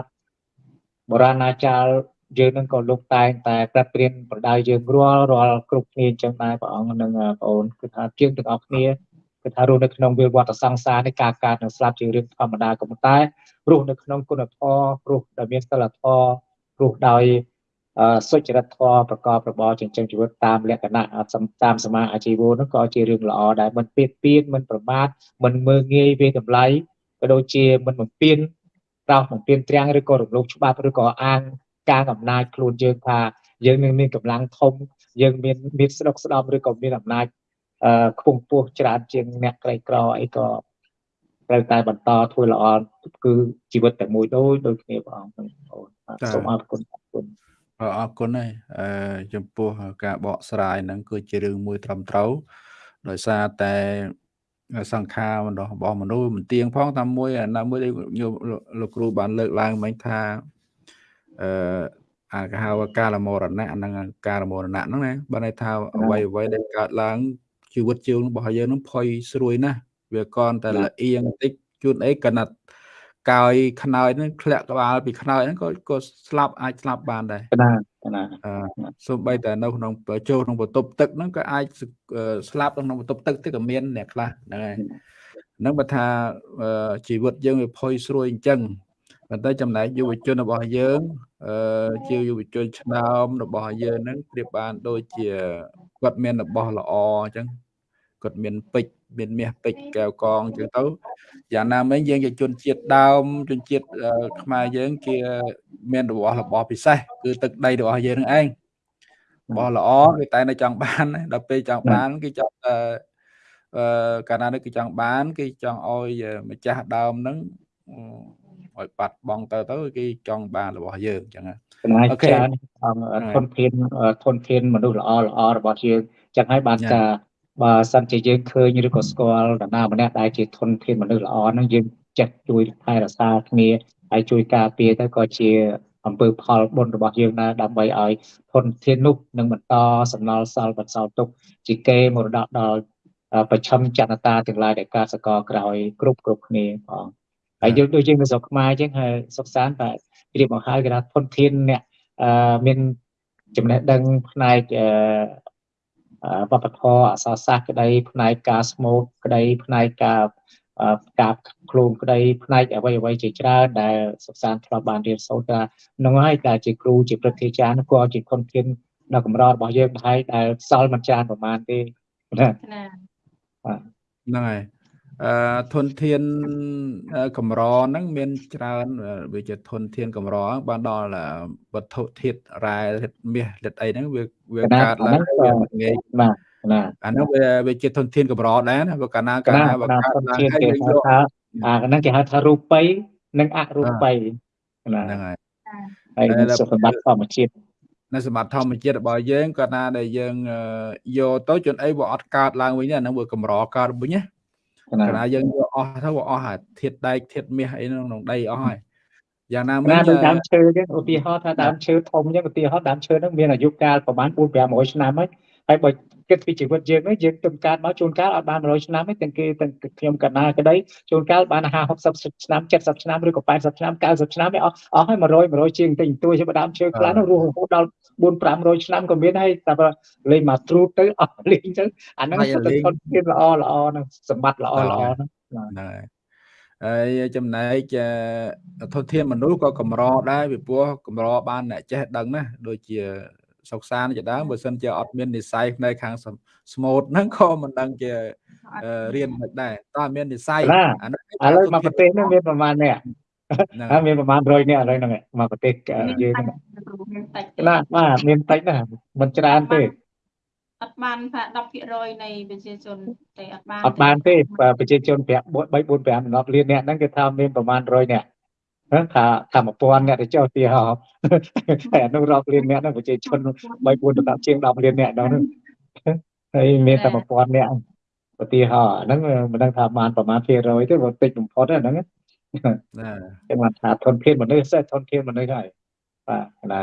បុរាណាចារ្យ យើងនឹងក៏លោកតែងតែប្រាប់ព្រៀនប្រដៅយើងរាល់រាល់គ្រប់គ្នាអញ្ចឹងដែរព្រះអង្គនឹងបងអូនគឺថាជាងទាំងអស់គ្នាគឺថារស់នៅក្នុងវាលវត្តសង្សារនេះការកើតនិងស្លាប់ជារឿងធម្មតាក៏ប៉ុន្តែរស់នៅក្នុងគុណធម៌រស់ដែលមានសិលធម៌រស់ដោយសុចរិតធម៌ប្រកបរបរចិញ្ចឹមជីវិតតាមលក្ខណៈតាមសមាអាជីវៈនោះក៏ជារឿងល្អដែរមិនពៀតពៀនមិនប្រមាថមិនមើងងាយវាតម្លៃក៏ដូចជាមិនបំពេញតោសបំពេញត្រាំងឬក៏រំលោភច្បាប់ឬក៏អាង ការអំណាចខ្លួនយើងថាយើងនឹងមានកម្លាំងធំយើងមានមានស្ដុកស្ដំឬក៏មានអំណាចអឺខ្ពង់ខ្ពស់ច្រើនជាងអ្នកក្រីក្រអីក៏ត្រូវតែបន្តធ្វើល្អគឺជីវិតតែមួយដូចដូចគ្នាបងអូនសូមអរគុណអរគុណអរគុណហើយអឺចំពោះការបកស្រាយហ្នឹងគឺជារឿងមួយត្រឹមត្រូវដោយសារតែសង្ខាររបស់មនុស្សមិនទៀងផងតាមមួយណាមួយដែលលោកគ្រូបានលើកឡើងមិញថា អឺអាគេហៅកាលមរណៈហ្នឹងកាលមរណៈហ្នឹងណាបើន័យថាអ្វីអ្វីដែលកើតឡើងជីវិតជើងរបស់យើងហ្នឹងផុយស្រួយណាស់វាកនតែលអៀងបន្តិចជួនអីកណាត់កាយខ្នើយហ្នឹងធ្លាក់ក្បាលពីខ្នើយហ្នឹងក៏ក៏ស្លាប់អាចស្លាប់បានដែរណាណាអឺសូម្បីតែនៅក្នុងចូលក្នុងបន្ទប់ទឹកហ្នឹងក៏អាចស្លាប់ក្នុងបន្ទប់ទឹកទៅក៏មានអ្នកខ្លះហ្នឹងហើយហ្នឹងបើថាជីវិតយើងវាផុយស្រួយអញ្ចឹង ប៉ុន្តែចំណែកយុវជនរបស់យើងអឺជាយុវជនឆ្នើមរបស់យើងហ្នឹងប្រៀបបានដូចជាគាត់មានរបស់ល្អអញ្ចឹងគាត់មានពេជ្រមានមាសពេជ្រកែវកងអញ្ចឹងទៅយ៉ាងណាមិញយើងជាជនជាតិដើមជនជាតិខ្មែរយើងគេមានរបស់របស់ពិសេសគឺទឹកដីរបស់យើងនឹងឯងរបស់ល្អគេតែនៅចង់បានដល់ពេលចង់បានគេចង់អឺកាលណានេះគេចង់បាន គេចង់ឲ្យម្ចាស់ដើមហ្នឹង ឲ្យបាត់បង់ទៅទៅគេចង់បានរបស់យើងអញ្ចឹងអូខេធនធានធនធានមនុស្សល្អល្អរបស់យើងអញ្ចឹងហើយបានថាបើសិនជាយើងឃើញឬក៏ស្គាល់តាណាម្នាក់ដែលជាធនធានមនុស្សល្អហ្នឹងយើងចេះជួយថែរក្សាគ្នាហើយជួយការពារទៅក៏ជាអំពើផលបុណ្យរបស់យើងដែរដើម្បីឲ្យធនធាននោះនឹងបន្តសំណល់សល់បន្សល់ទុកជាកេរមរតកដល់ប្រឆឹមចនតាទាំងឡាយដែលកើតសកលក្រោយគ្រប់គ្រប់គ្នាផង ហើយយើងដូចយើងនៅស្រុកខ្មែរអញ្ចឹងហើយសុខសាន្តតែព្រៀបមកហើយគេថាធនធានអ្នកមានចំណេះដឹងផ្នែកវប្បធម៌អសរសាស្ត្រក្តីផ្នែកការស្មូតក្តីផ្នែកការការខ្លួនក្តីផ្នែកអ្វីអ្វីជាច្រើនដែលសិក្សាធ្លាប់បានរៀនសូត្រថានឹងហើយតែជាគ្រូជាព្រឹទ្ធាចារ្យនោះក៏ជាខុនធានដល់កម្ររបស់យើងដែរដែលសល់មិនច្រើនប្រហែលទេណាហ្នឹងហើយ អឺធនធានកម្រហ្នឹងមានច្រើនវាជាធនធានកម្របានដល់វត្ថុធាតុរ៉ែធាតុមាសធាតុអីហ្នឹងវាវាកើតឡើងវាមិនងាយបាទណាអាហ្នឹងវាវាជាធនធានកម្រដែរណាបើកាលណាកាលណាបើកើតឡើងហើយយើងយកថាអាហ្នឹងគេហៅថារូបិនិងអរូបិណាហ្នឹងហើយហើយសម្បត្តិធម្មជាតិនៅសម្បត្តិធម្មជាតិរបស់យើងកាលណាដែលយើងយកទៅជន់អីវាអត់កើតឡើងវិញអាហ្នឹងវាកម្រកើតវិញណា កាលណាយើងយកអស់ទៅវាអស់អាធាតដែកធាតមាសអីក្នុងដីអស់ហើយយ៉ាងណាមិណាញដូចអឺដើមឈើចឹងឧទាហរណ៍ថាដើមឈើធំចឹងឧទាហរណ៍ដើមឈើហ្នឹងមានអាយុកាលប្រហែល4 500ឆ្នាំហើយហើយបើ គិតពីជីវិតយើងហ្នឹងយើងទុនកើតមកជួនកាលអត់បាន100ឆ្នាំទេទាំងគេទាំងខ្ញុំកណាក្តីជួនកាលបាន50 60ឆ្នាំ70ឆ្នាំឬក៏80ឆ្នាំ90ឆ្នាំឯអស់អស់ហើយ100 100ជាងតិចតួចជាដើមឈើខ្លះហ្នឹងរស់រហូតដល់4 500ឆ្នាំក៏មានហើយតែបើលេងមកទ្រូតទៅអស់លេងចឹងអាហ្នឹងសុទ្ធតែធនធានល្អល្អហ្នឹងសម្បត្តិល្អល្អហ្នឹងហ្នឹងហើយហើយចំណែកអឺធនធានមនុស្សក៏កម្រដែរពីព្រោះកម្របានអ្នកចេះដឹងណាដូចជា សុកសានជាដើមបើសិនជាអត់មាននិស័យផ្នែកខាងសស្មូតហ្នឹងក៏មិនដឹងជាអឺរៀនមិនដែរតើមាននិស័យណាអានោះឥឡូវមកប្រទេសហ្នឹងមានប្រហែលអ្នកហ្នឹងហើយមានប្រហែល100អ្នកឥឡូវហ្នឹងមកប្រទេសយើងហ្នឹងមានតិចទេណាបាទមានតិចណាស់មិនច្រើនទេអត់បានថា10%នៃប្រជាជនទេអត់បានអត់បានទេបើប្រជាជន5 3 4 5 10លានអ្នកហ្នឹងគេថាមានប្រហែល100អ្នកហ្នឹង ថាថា1000អ្នកទៅចុះទីហោហើយអានោះរាប់លានអ្នកហ្នឹងប្រជាជន3 4ទៅ10ជាង10លានអ្នកដល់ហ្នឹងហើយមានតែ1000អ្នកឧទាហរណ៍ហ្នឹងមិនដឹងថាបានប្រហែលភាគរយទេបើតិចបំផុតហ្នឹងណាគេបានថាធនធានមនុស្សធនធានមនុស្សហើយបាទណា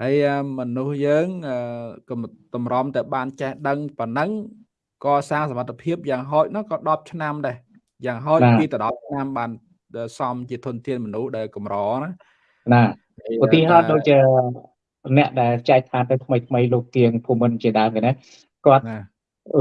ហើយអឺមនុស្សយើងអឺក៏តម្រាំតែបានចេះដឹងប៉ុណ្ណឹងក៏សាងសមត្ថភាពយ៉ាងហោចនោះក៏10ឆ្នាំដែរយ៉ាងហោចពីទៅ10ឆ្នាំបាន សមជាធនធានមនុស្សដែលកម្រណាណាហើយឧទាហរណ៍ដូចជាអ្នកដែលចែកឋានទៅថ្មីថ្មីលោកទៀងភូមិន្ទជាដើមគេណាគាត់ណា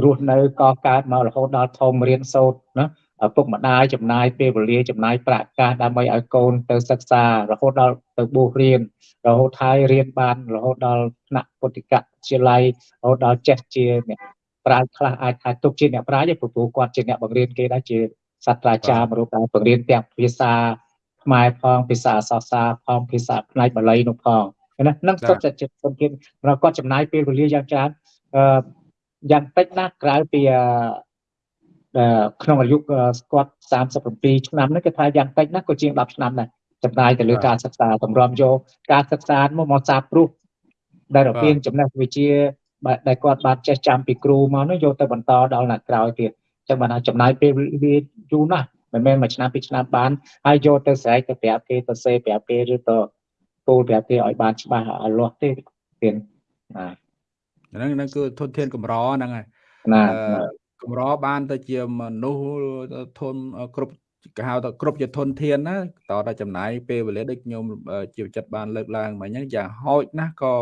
រស់នៅកកើតមករហូតដល់ធំរៀនសូត្រណាឪពុកម្ដាយចំណាយពេលវេលាចំណាយប្រាក់កាសដើម្បីឲ្យកូនទៅសិក្សារហូតដល់ទៅបួសរៀនរហូតហើយរៀនបានរហូតដល់ថ្នាក់ពុទ្ធិកវិទ្យាល័យរហូតដល់ចេះជាអ្នកប្រាជ្ញខ្លះអាចថាទុកជាអ្នកប្រាជ្ញទេព្រោះគាត់ជាអ្នកបង្រៀនគេដែរជា សាស្ត្រាចារ្យមួយរូបដែរបង្រៀនទាំងភាសាខ្មែរផងភាសាអក្សរសាស្ត្រផងភាសាផ្នែកបាលីនោះផងណានឹងសុទ្ធតែជាធនធានព្រោះគាត់ចំណាយពេលវេលាយ៉ាងច្រើនអឺយ៉ាងតិចណាស់ក្រៅពីអឺអឺក្នុងអាយុគាត់37ឆ្នាំហ្នឹងគេថាយ៉ាងតិចណាស់ក៏ជាង10ឆ្នាំដែរចំណាយទៅលើការសិក្សាតម្រាំយកការសិក្សាមកមកសាព្រោះដែលរពានចំណេះវិជ្ជាបាទដែលគាត់បានចេះចាំពីគ្រូមកនោះយកទៅបន្តដល់អ្នកក្រោយទៀត ចឹងបានថាចំណាយពេលវេលាយូរណាស់មិនមែនមួយឆ្នាំពីរឆ្នាំបានហើយយកទៅស្រែកទៅប្រាប់គេទៅសេប្រាប់គេឬទៅពោលប្រាប់គេឲ្យបានច្បាស់ឲ្យលាស់ទេទៀតណាហ្នឹងហ្នឹងគឺធនធានកម្រហ្នឹងហើយណាអឺកម្របានទៅជាមនុស្សធនគ្រប់គេហៅថាគ្រប់ជាធនធានណាតើតែចំណាយពេលវេលាដូចខ្ញុំជាចិត្តបានលើកឡើងមិញហ្នឹងយ៉ាងហោចណាស់ក៏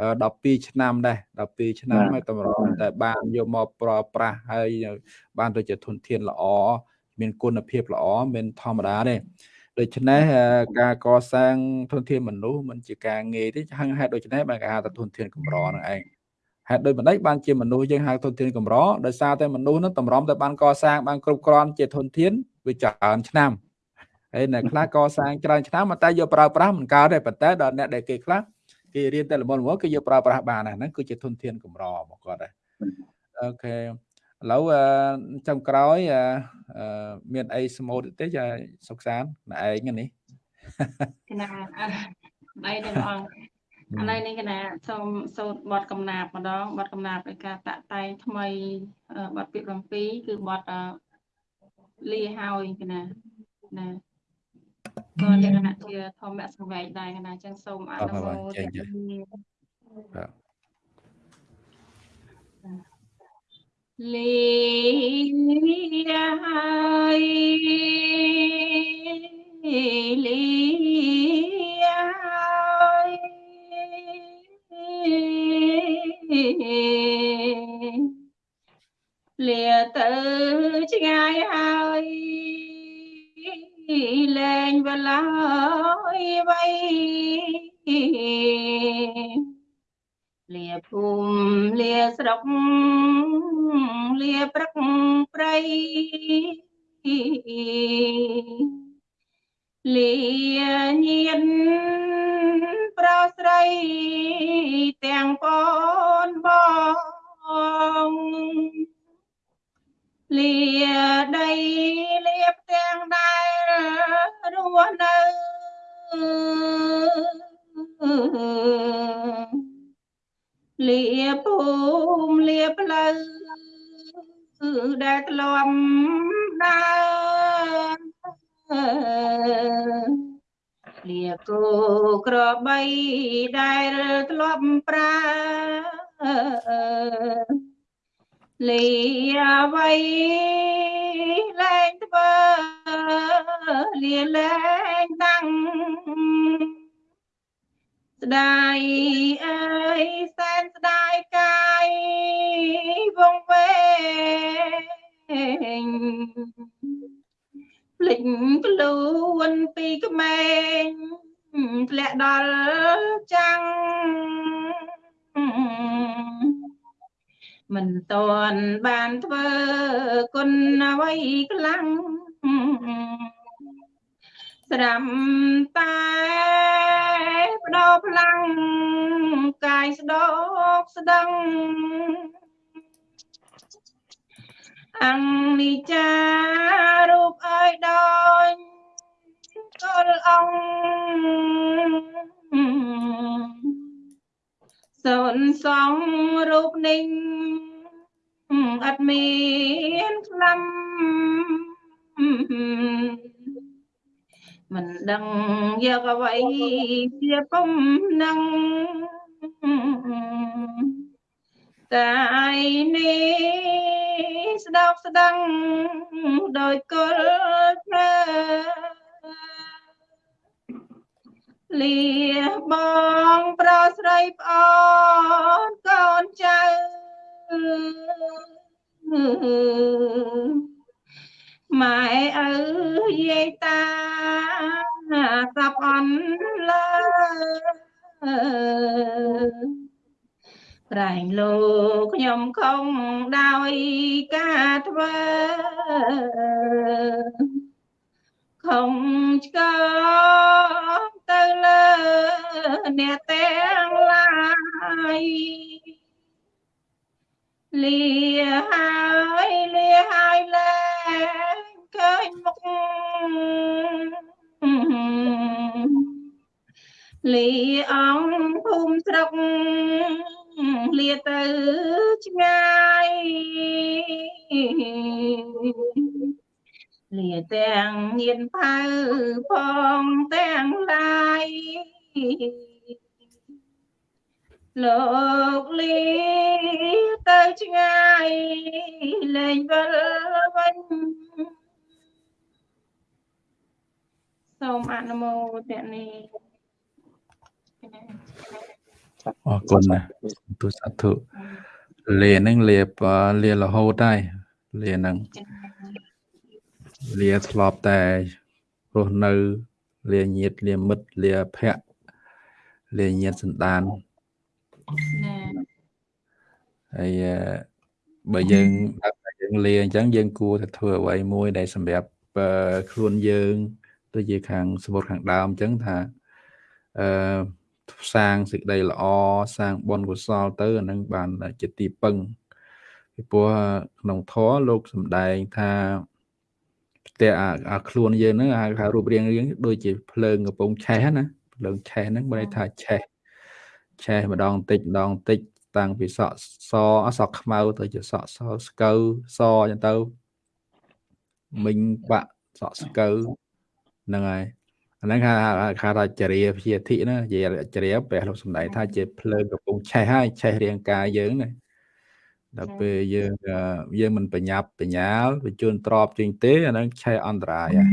12ឆ្នាំដែរ12ឆ្នាំហើយតម្រតែបានយកមកប្រើប្រាស់ហើយបានទៅជាធនធានល្អមានគុណភាពល្អមិនធម្មតាទេដូច្នេះការកសាងធនធានមនុស្សមិនជាការងាយទេហឹងហេតុដូច្នេះបានគេហៅថាធនធានកម្រនឹងឯងហេតុដូចម្ដេចបានជាមនុស្សយើងហៅធនធានកម្រដោយសារតែមនុស្សនឹងតម្រាំតែបានកសាងបានគ្រប់គ្រាន់ជាធនធានវាច្រើនឆ្នាំហើយអ្នកខ្លះកសាងច្រើនឆ្នាំតែយកប្រើប្រាស់មិនកើតទេប៉ុន្តែដល់អ្នកដែលគេខ្លះ គេរៀនតែល្មមល្មមគេយកប្រើប្រាស់បានហ្នឹងគឺជាធនធានកម្ររបស់គាត់ដែរអូខេឥឡូវចំក្រោយមានអីស្មូតទេចាសុកសានណែឯងនេះគណៈអីទេបងឥឡូវនេះគណៈសូមសូត្របទកំណាព្យម្ដងបទកំណាព្យនៃការតាក់តែងថ្មីបទពាក្យ7គឺបទលាហើយគណៈណា ក៏លក្ខណៈជាធម្មសង្វេគដែរគណៈអញ្ចឹងសូមអនុមោទនាលាហើយលាលាទៅឆ្ងាយហើយ លែងវឡើយវៃលាភូមិលាស្រុកលាព្រឹកព្រៃលាញៀនប្រស្រីទាំងបនបង លាដីលាផ្ទាំងដែលរស់នៅលាភូមិលាផ្លូវដែលធ្លាប់ដើរលាគោក្របីដែលធ្លាប់ប្រើ លាអ្វីលែងធ្វើលាលែងតាំងស្ដាយអើយសែនស្ដាយកាយវងវែងភ្លេចខ្លួនពីក្មេងធ្លាក់ដល់ចាំង មិនតន់បានធ្វើគុណអ្វីខ្លាំងស្រាំតែបដោផ្លាំងកាយស្ដោកស្ដឹងអង្គនិច្ចារូបអើយដូចកលអង្គ សូនសងរូបនេះអត់មានខ្លាំមិនដឹងយកអ្វីជាពុំនឹងកាយនេះស្ដោកស្ដឹងដោយគល់ភ្លើ លាបងប្រស្រីប្អូនកូនចៅម៉ែឪយាយតាស្រាប់អន់លើក្រែងលោកខ្ញុំខំដោយការធ្វើខំឆ្កង ទៅលើអ្នកទាំងឡាយលាហើយលាហើយលែងឃើញមុខលាអង្គភូមិស្រុកលាទៅឆ្ងាយ លាទាំងញៀនផៅផងទាំងឡាយលោកលីទៅឆ្ងាយលែងវិលវិញសូមអនុមោទនាអរគុណណាស់ទុសាធុលាហ្នឹងលាបលារហូតហើយលាហ្នឹង លាធ្លាប់តែរស់នៅ លាញាតលាមិត្តលាភ័ក្រលាញាតសន្តានណាហើយបើយើងដល់តែយើងលាអញ្ចឹងយើងគួរតែធ្វើអ្វីមួយដែលសម្រាប់ខ្លួនយើងដូចជាខាងសមុទ្រខាងដើមអញ្ចឹងថាអឺសាងសេចក្តីល្អសាងបុណ្យកុសលទៅអានឹងបានជាទីពឹងពីព្រោះក្នុងធម៌លោកសំដែងថា ផ្ទះអាខ្លួនយើងហ្នឹងហៅថារូបរាងរាងដូចជាភ្លើងកំពុងឆេះណាភ្លើងឆេះហ្នឹងបើថាឆេះឆេះម្ដងតិចម្ដងតិចតាំងពីសក់សសក់ខ្មៅទៅជាសក់សស្កូវសអញ្ចឹងទៅមិញបាក់សក់ស្កូវហ្នឹងហើយអាហ្នឹងគេហៅថាចរិយាភិធិណាជាចរិយាព្រះលោកសំដែងថាជាភ្លើងកំពុងឆេះហើយឆេះរាងកាយយើងណា ដល់ពេលយើងយើងមិនបញ្ញាប់បញ្ញាលបញ្ជូនទ្របជាងទេអាហ្នឹងឆេះអន្តរាយហ่ะ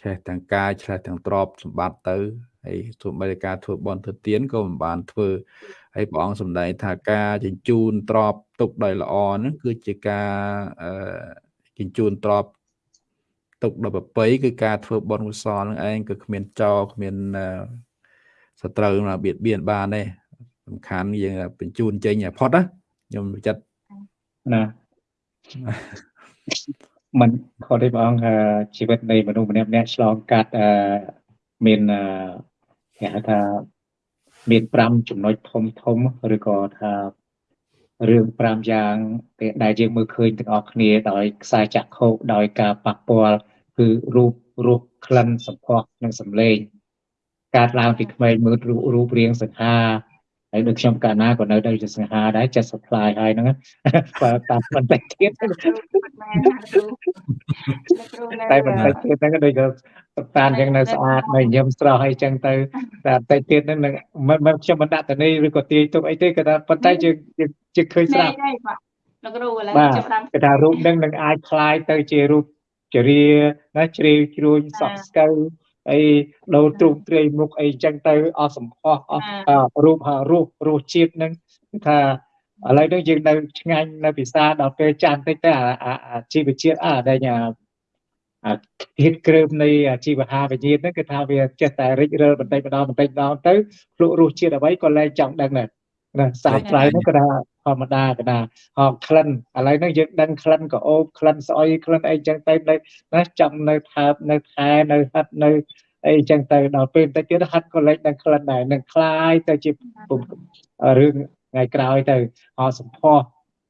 ឆេះទាំងកាយឆេះទាំងទ្របសម្បត្តិទៅហើយទោះបីតែការធ្វើបន់ធ្វើទៀនក៏មិនបានធ្វើហើយព្រះអង្គសម្ដែងថាការជញ្ជូនទ្របទុកដោយល្អហ្នឹងគឺជាការអឺជញ្ជូនទ្របទុកដល់ប្រពៃគឺការធ្វើបន់កុសលនឹងឯងគឺគ្មានចោគ្មានសត្រូវណាបៀតបៀនបានទេសំខាន់យើងបញ្ជូនចេញឲ្យផុតណា ខ្ញុំចិត្តណាมันខុសទេបងអង្គជីវិតនៃមនុស្សម្នាក់ម្នាក់ឆ្លងកាត់អឺមានគេហៅថាមាន5ចំណុចធំធំឬក៏ថារឿង5យ៉ាងដែលយើងមើលឃើញទាំងអស់គ្នាដោយខ្សែចក្ខុដោយការប៉ះពាល់គឺរូបរសក្លិនសម្ផស្សនិងសម្លេងកើតឡើងពីក្មេងមើលរូបរូបរាងសង្ហា ហើយដូចខ្ញុំកាលណាក៏នៅទៅជាសង្ហាដែរចិត្ត supply ហើយហ្នឹង បើតាមបន្តិចទៀត គ្រូមិនមែនណាគ្រូគ្រូនៅ តែបន្តិចទៀតហ្នឹងដូចក៏តានអញ្ចឹងនៅស្អាតនៅញឹមស្រស់អីចឹងទៅតែបន្តិចទៀតហ្នឹងនឹងមិនមិនខ្ញុំមិនដាក់តនីឬក៏ទាយទុកអីទេគឺថាប៉ុន្តែយើងយើងជិះឃើញស្ នេះ រាប់ នេះបាទលោកគ្រូឥឡូវ បាទ ចាប់តាម គឺថារូបហ្នឹងនឹងអាចคล้ายទៅជារូបចរាណាជ្រាវជ្រួញសក់ស្កូវ អីដូរទ្រូងទ្រាយមុខអីចឹងទៅអស់សម្ផស្សអស់អ่าរូបរសរសជាតិហ្នឹងគឺថាឥឡូវនេះយើងនៅឆ្ងាញ់នៅពិសាដល់ពេលចាំតិចទៅអាអាអាជីវជាតិអាដែលអាអាភាពគ្រើមនៃអាជីវហាវិញ្ញាណហ្នឹងគឺថាវាចេះតែរិចរិលបន្តិចម្ដងបន្តិចម្ដងទៅភ្លក់រសជាតិអ្វីក៏លែងចង់ដឹងដែរណាសាបត្រៃហ្នឹងក៏ថាធ ម្មតាក៏ថាហោក្លិនឥឡូវហ្នឹងយើងដឹងក្លិនក៏អូបក្លិនស្អុយក្លិនអីចឹងទៅនៅណាចាំនៅថើបនៅខែនៅហិតនៅអីចឹងទៅដល់ពេលបន្តិចទៀតហិតក៏លែងដឹងក្លិនដែរនឹងคล้ายទៅជាពុំរឿងថ្ងៃក្រោយទៅហោសម្ផស្ស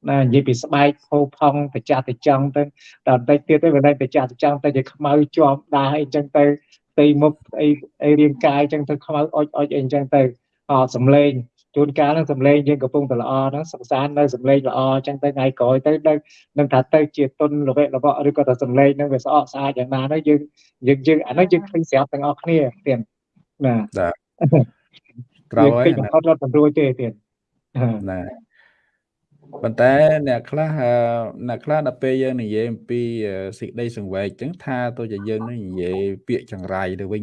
ណានិយាយពីស្បែកផោផង់ប្រចាស់ទៅចង់ទៅដល់បន្តិចទៀតទៅវាលែងប្រចាស់ទៅចង់ទៅជាខ្មៅជាប់ដាស់អីចឹងទៅផ្ទៃមុខអីអីរាងកាយចឹងទៅខ្មៅអុចអុចអីចឹងទៅអត់សំលេង ជួនកាលហ្នឹងសំលេងយើងកំពុងតែល្អហ្នឹងសង្សាននៅសំលេងល្អចឹងទៅថ្ងៃក្រោយទៅនឹងនឹងថាទៅជាទុនល្វេល្វក់ឬក៏តែសំលេងហ្នឹងវាស្អកស្អាតយ៉ាងណាហ្នឹងយើងយើងយើងអាហ្នឹងយើងឃើញស្រាប់ទាំងអស់គ្នាទៀតណាក្រោយយើងឃើញបំផុតរត់មិនរួចទេទៀតណាប៉ុន្តែអ្នកខ្លះអឺអ្នកខ្លះដល់ពេលយើងនិយាយអំពីអឺសេចក្តីសង្វេគអញ្ចឹងថាទៅជាយើងនឹងនិយាយពាក្យចង្រៃទៅវិញ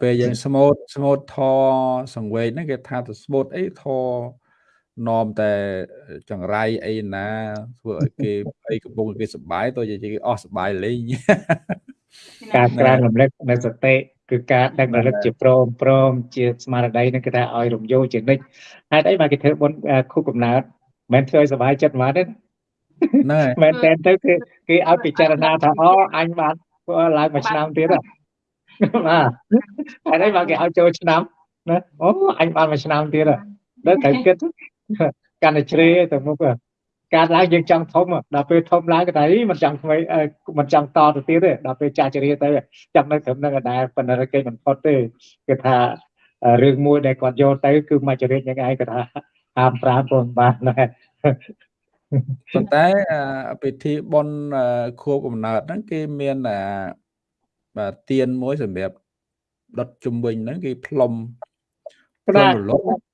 ពេលយើងស្មូតស្មូតធរសង្វេគហ្នឹងគេថាទៅស្មូតអីធរនាំតែចង្រៃអីណាធ្វើឲ្យគេអីកំពុងគេសប្បាយទៅជាគេអស់សប្បាយលេងការក្រើនរំលឹកនៅសតិគឺការដឹករលឹកជាព្រមព្រមជាស្មារតីនឹងគេថាឲ្យរំយោលជានិច្ចហេតុអីបានគេធ្វើបុណ្យអឺខួបកំណើតមិនមែនធ្វើឲ្យសុបាយចិត្តហ្មងទេហ្នឹងហើយមែនតែនទៅគឺគេឲ្យពិចារណាថាអូអញបានធ្វើឡើងមួយឆ្នាំទៀតហ៎ បាទហើយនេះមកគេឲ្យចូលឆ្នាំណាអូអញបានមួយឆ្នាំទៀតហ៎ដល់ត្រូវគិតកាន់តែជ្រេទៅមុខហ៎ការឡើងយើងចង់ធំហ៎ដល់ពេលធំឡើងក៏ថាអីមិនចង់ថ្មីអឺមិនចង់តទៅទៀតទេដល់ពេលចាស់ជ្រាទៅចង់នៅត្រឹមហ្នឹងឯដែរប៉ុន្តែគេមិនផុតទេគេថាអឺរឿងមួយដែលគាត់យកទៅគឺមកចរិតយ៉ាងឯងគាត់ថាហាមប្រាមពុំបានដែរប៉ុន្តែអឺពិធីបុណ្យអឺខួបកំណើតហ្នឹងគេមានអា បាទទៀនមួយសម្រាប់ដុតជំវិញហ្នឹងគេផ្លុំគណៈផ្លុំរលត់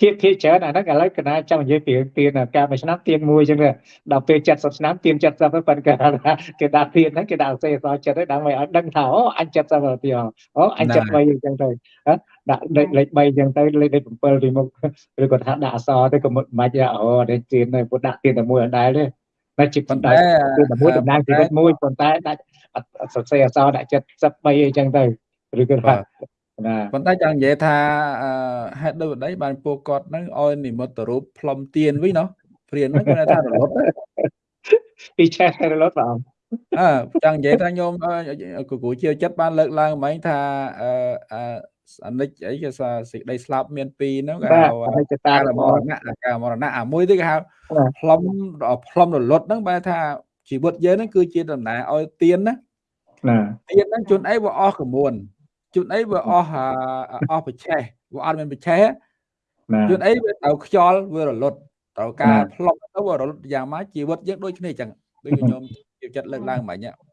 ភាគភាគច្រើនអាហ្នឹងឥឡូវកណាចង់និយាយពីរឿងទៀនការមួយឆ្នាំទៀនមួយអញ្ចឹងទៅដល់ពេល70ឆ្នាំទៀន70ទៅប៉ុន្តែគេថាគេដាក់ទៀនហ្នឹងគេដាក់អសេអសចិត្តទៅដើម្បីឲ្យដឹងថាអូអញ70ទៅទៀតអូអញ73អញ្ចឹងទៅហ៎ដាក់លេខលេខ3អញ្ចឹងទៅលេខលេខ7ពីមុខឬក៏ថាដាក់អសទៅក៏មិនបាច់អូនេះទៀនទៅពុទ្ធដាក់ទៀនតែមួយអត់ដែរទេ តែជាប៉ុប៉ុន្ន្តែតែទៀនតែមួយតំណាងជីវិតមួយប៉ុន្តែដាក់អត់អត់សរសេរអសដាក់73អីចឹងទៅឬក៏ថាណាប៉ុន្តែចង់និយាយថាអឺហេតុដូចម្ដេចបានពួកគាត់ហ្នឹងឲ្យនិមិត្តរូបផ្លុំទៀនវិញណោះព្រានហ្នឹងគាត់ថារលត់ណាពីឆេះទៅរលត់បងអើចង់និយាយថាញោមអឺគូគូជាចិត្តបានលើកឡើងមិញថាអឺ អឺអនិច្ចអីគេថាសេចក្តីស្លាប់មានពីរហ្នឹងគេបាទហៅអនិច្ចតាកាលរមមររណៈអាកាលមរណៈអាមួយទៀតគេហៅបាទផ្លុំផ្លុំរលត់ហ្នឹងបែរថាជីវិតយើងហ្នឹងគឺជាដំណើរឲ្យទៀនណាណាទៀនហ្នឹងជួនអីវាអស់ក្មួយជួនអីវាអស់អាអស់ប្រឆេះវាអត់មានប្រឆេះណាជួនអីវាត្រូវខ្យល់វារលត់ត្រូវការណាផ្លុំទៅវារលត់យ៉ាងម៉េចជីវិតយើងដូចគ្នាអញ្ចឹងដូចញោមជាចិត្តលើកឡើងមិញហ្នឹងបាទ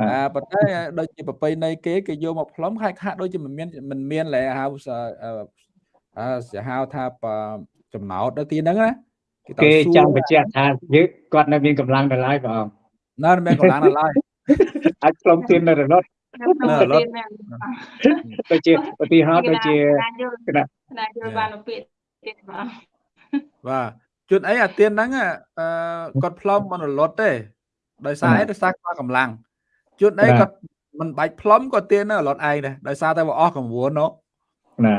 អាប៉ុន្តែដូចជាប្រពៃណីគេគេយកមកផ្លុំខាក់ៗដូចជាមិនមានមិនមានលែហៅសអឺអឺគេហៅថាបចំណោតនៅទីហ្នឹងណាទៅគេសួរចង់បញ្ជាក់ថាយើងគាត់នៅមានកម្លាំងដល់ហើយបងនៅមានកម្លាំងដល់ឡើយអាចខ្លុំទៀននៅរលត់នៅក្នុងទៀនមែនដូចជាឧទាហរណ៍ដូចជាណាយល់គណៈណាយល់បានមកពាក្យទៀតបងបាទជួនអីអាទៀនហ្នឹងអឺគាត់ផ្លុំមិនរលត់ទេដោយសារអីដោយសារខ្វះកម្លាំង ជួនអីគាត់មិនបាច់ផ្លុំក៏ទៀននៅរលត់ឯងដែរដោយសារតែវាអស់កម្រួនណូណា